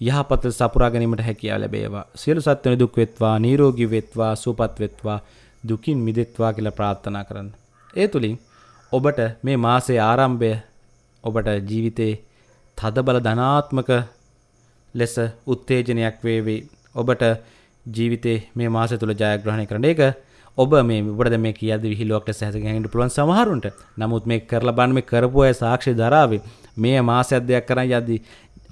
යහපත සපුරා ගැනීමට හැකියාව ලැබේවා සියලු සත්වයන් දුක් වෙත්වා නිරෝගී වෙත්වා සුවපත් වෙත්වා දුකින් මිදෙත්වා කියලා ප්‍රාර්ථනා කරන්න ඒ තුලින් ඔබට මේ මාසයේ ආරම්භය ඔබට ජීවිතේ තදබල ධනාත්මක ලෙස උත්තේජනයක් වේවි. ඔබට ජීවිතේ මේ මාසය තුල ජයග්‍රහණය කරන්න. ඒක ඔබ මේ ඔබට දැන් මේ කියද්දි විහිළුවක් ලෙස හැදගෙන පුළුවන් සමහරුන්ට. නමුත් මේ කරලා බලන්න මේ කරපු අය සාක්ෂි දරාවේ. මේ මාසයක් දෙයක් කරන් යද්දි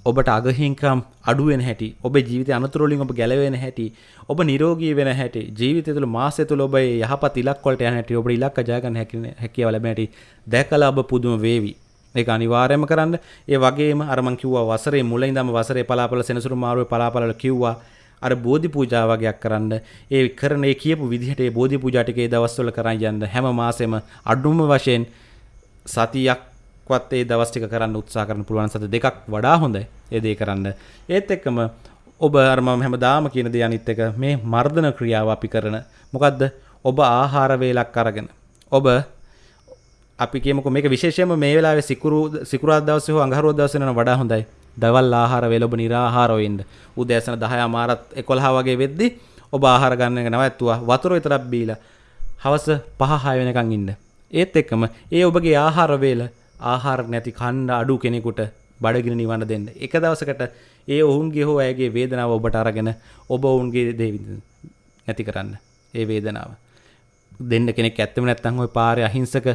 ඔබට අගහිංකම් අඩු වෙන හැටි, ඔබේ ජීවිතය අනතුරු වලින් ඔබ ගැලවෙන හැටි, ඔබ නිරෝගී වෙන හැටි, ජීවිතය තුළ මාසය තුළ ඔබ යහපත් ඉලක්ක වලට යන හැටි, ඔබට ඉලක්ක ජය ගන්න හැකියාව ලැබෙන හැටි දැකලා ඔබ පුදුම වේවි. ඒක අනිවාර්යයෙන්ම කරන්න. ඒ වගේම අර මං කිව්වා වසරේ මුල ඉඳන්ම වසරේ පලාපල සෙනසුරු මාරුවේ පලාපලවල කිව්වා අර බෝධි පූජා වගේක් කරන්න. ඒ කරන ඒ කියපු විදිහට ඒ බෝධි පූජා ටික ඒ දවස්වල කරන් යන්න හැම මාසෙම අඩුම වශයෙන් සතියක්වත් ඒ දවස් ටික කරන්න උත්සාහ කරන්න පුළුවන් සත දෙකක් වඩා හොඳයි. ඒ දේ කරන්න. ඒත් එක්කම ඔබ අර මම හැමදාම කියන දේ අනිත් එක මේ මර්ධන ක්‍රියාව අපි කරන මොකද්ද? ඔබ ආහාර වේලක් අරගෙන ඔබ අපි කියමුකෝ මේක විශේෂයෙන්ම මේ වෙලාවේ සිකුරු සිකුරාදා දවසේ හෝ අඟහරුවා දවසේ යන වඩා හොඳයි. දවල් ආහාර වේල ඔබ निराහාරව ඉන්න. උදෑසන 10 අමාරත් 11 වගේ වෙද්දි ඔබ ආහාර ගන්න එක නැවැත්තුවා. වතුර විතරක් බීලා හවස 5 6 වෙනකන් ඉන්න. ඒත් එක්කම ඒ ඔබගේ ආහාර වේල ආහාර නැති කන්න අඩු කෙනෙකුට බඩගෙන නිවන්න දෙන්න. එක දවසකට ඒ ඔවුන්ගේ හෝ ඇගේ වේදනාව ඔබට අරගෙන ඔබ ඔවුන්ගේ දේවිඳ නැති කරන්න. ඒ වේදනාව. දෙන්න කෙනෙක් ඇත්තම නැත්තම් ওই පාරේ අහිංසක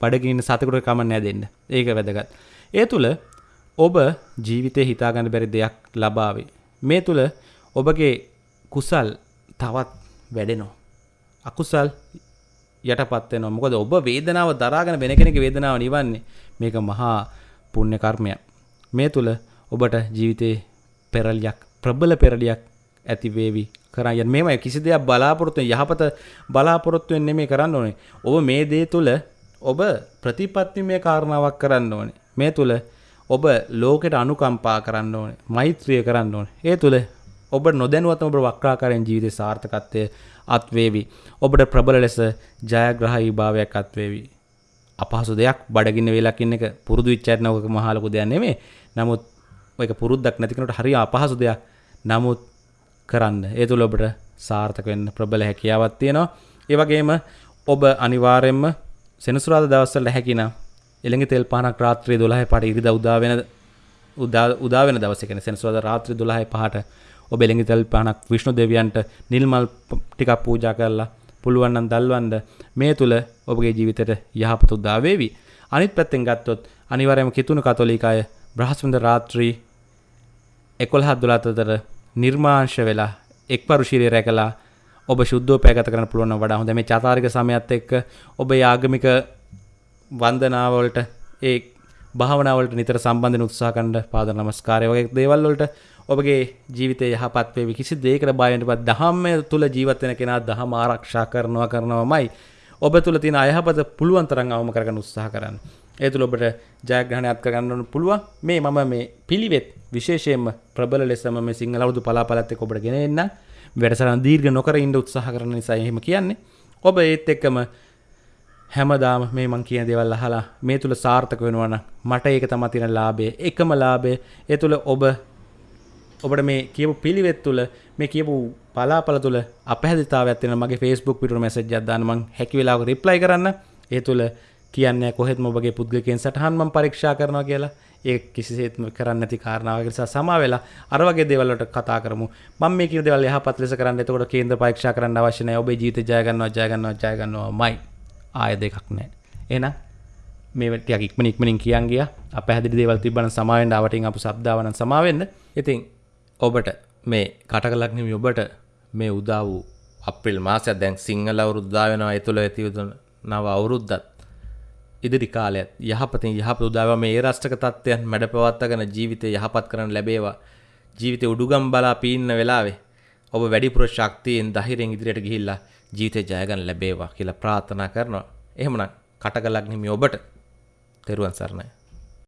බඩගින්න සතෙකුට කමන්න දෙන්න. ඒක වැදගත්. ඒ තුල ඔබ ජීවිතය හිතාගන්න බැරි දෙයක් ලබාවේ. මේ තුළ ඔබගේ කුසල් තවත් වැඩෙනෝ. අකුසල් යටපත්වෙන මොකද ඔබ වේදනාව දරාගෙන වෙන කෙනෙක වේදනාව නිවන්නේ මේක මහා පුුණ්‍ය කර්මයක්. මේ තුළ ඔබට ජීවිතේ පෙරල්යක් ප්‍රබල පෙරලියක් ඇතිවේවි කරන්න මෙම කිසි දෙයක් බලාපොරොත්තුව යහපත බලාපොරොත්තුවෙන් නෙමේ කරන්න ඕනේ ඔබ මේ දේ තුළ ඔබ ප්‍රතිපත්තිමය කාරණාවක් කරන්න ඕනේ. මේ තුල ඔබ ලෝකෙට අනුකම්පා කරන්න ඕනේ. මෛත්‍රිය කරන්න ඕනේ. ඒ තුල ඔබ නොදැනුවත්වම ඔබ වක්‍රාකාරයෙන් ජීවිතේ සාර්ථකත්වය අත්වේවි. ඔබට ප්‍රබල ලෙස ජයග්‍රහී භාවයක් අත්වේවි. අපහසු දෙයක් බඩගින්න වෙලක් ඉන්න එක පුරුදු වෙච්ච ඇත් නෝක මහා ලොකු දෙයක් නෙමෙයි. නමුත් ඔයක පුරුද්දක් නැති කෙනෙකුට හරිය අපහසු දෙයක්. නමුත් කරන්න. ඒ තුල ඔබට සාර්ථක වෙන්න ප්‍රබල හැකියාවක් තියෙනවා. ඒ වගේම ඔබ අනිවාර්යයෙන්ම සෙනසුරාද දවස්වල හැකිනම් එළඟ තෙල් පහනක් රාත්‍රියේ 12 පාට ඉරිදා උදා වෙන උදා උදා වෙන දවසේ කියන්නේ සෙනසුරාදා රාත්‍රියේ 12 පහට ඔබ එළඟ තෙල් පහනක් විෂ්ණු දෙවියන්ට නිල් මල් ටිකක් පූජා කරලා පුළුවන් නම් දල්වන්න මේ තුල ඔබගේ ජීවිතයට යහපත උදා වේවි. අනිත් පැත්තෙන් ගත්තොත් අනිවාර්යයෙන්ම කිතුණු කතෝලික අය බ්‍රහස්පතින්දා රාත්‍රී 11 12 අතර නිර්මාංශ වෙලා එක්පරු ශීලයේ රැකලා ඔබ ශුද්ධෝපය ගත කරන්න පුළුවන් නම් වඩා හොඳ මේ චාතාරික සමයත් එක්ක ඔබ ආගමික වන්දනාවලට ඒ භාවනාවලට නිතර සම්බන්ධන උත්සාහ කරන්න පාද නමස්කාරය වගේ දේවල් වලට ඔබගේ ජීවිතය යහපත් වේවි. කිසි දෙයකට බය වෙන්න බෑ. දහම තුල ජීවත් වෙන කෙනා දහම ආරක්ෂා කරනවා කරනවාමයි. ඔබ තුල තියෙන අයහපත පුළුවන් තරම් අවම කරගන්න උත්සාහ කරන්න. ඒ තුල ඔබට ජයග්‍රහණයක් කරගන්න පුළුවන්. මේ මම මේ පිළිවෙත් විශේෂයෙන්ම ප්‍රබල ලෙසම මේ සිංහල අවුරුදු පලාපලත් එක්ක ඔබට ගෙන එන්න. වැඩසටහන දීර්ඝ නොකර ඉන්න උත්සාහ කරන නිසා එහෙම කියන්නේ. ඔබ ඒත් එක්කම හැමදාම මේ මං කියන දේවල් අහලා මේ තුල සාර්ථක වෙනවා නම් මට ඒක තමයි තියෙන ලාභය. එකම ලාභය. ඒ තුල ඔබ ඔබට මේ කියපු පිළිවෙත් තුල මේ කියපු පලාපල තුල අපහැදිතාවයක් තියෙන මගේ Facebook පිටුර මැසේජ් එකක් දාන්න මං හැකි වෙලාවක රිප්ලයි කරන්න. ඒ තුල කියන්නේ කොහෙත්ම ඔබගේ පුද්ගලකයන් සටහන් මම පරීක්ෂා කරනවා කියලා. ඒ කිසිසේත්ම කරන්න නැති කාරණාවක්. නිසා සමා වෙලා අර වගේ දේවල් වලට කතා කරමු. මම මේ කියන දේවල් යහපත් ලෙස කරන්න. එතකොට කේන්ද්‍ර පරීක්ෂා කරන්න අවශ්‍ය නැහැ. ඔබේ ජීවිතය ජය ගන්නවා ජය ගන්නවා ජය ගන්නවාමයි. ආය දෙකක් නැහැ එහෙනම් මේ ටිකක් ඉක්මන ඉක්මනින් කියන් ගියා. අපහැදිලි දේවල් තිබ්බනම් සමාවෙන්න ආවටින් අපු සබ්දාවනම් සමාවෙන්න. ඉතින් ඔබට මේ කටකලක් නෙමෙයි ඔබට මේ උදා වූ අප්‍රේල් මාසයක් දැන් සිංහල අවුරුද්ද වෙනවා ඒ තුළ ඇති නව අවුරුද්දත් ඉදිරි කාලයත් යහපතින් යහපත උදාවා මේ ඒ රාෂ්ට්‍රක තත්ත්වයන් මැඩ පවත්වාගෙන ජීවිතය යහපත් කරන්න ලැබේවා. ජීවිතේ උඩුගම් බලා පීන්න වෙලාවේ ඔබ වැඩිපුර ශක්තියෙන් ධෛර්යයෙන් ඉදිරියට ගිහිල්ලා ජීවිතේ ජය ගන්න ලැබේවා කියලා ප්‍රාර්ථනා කරනවා. එහෙමනම් කටකලක් නිමි ඔබට. තෙරුවන් සරණයි.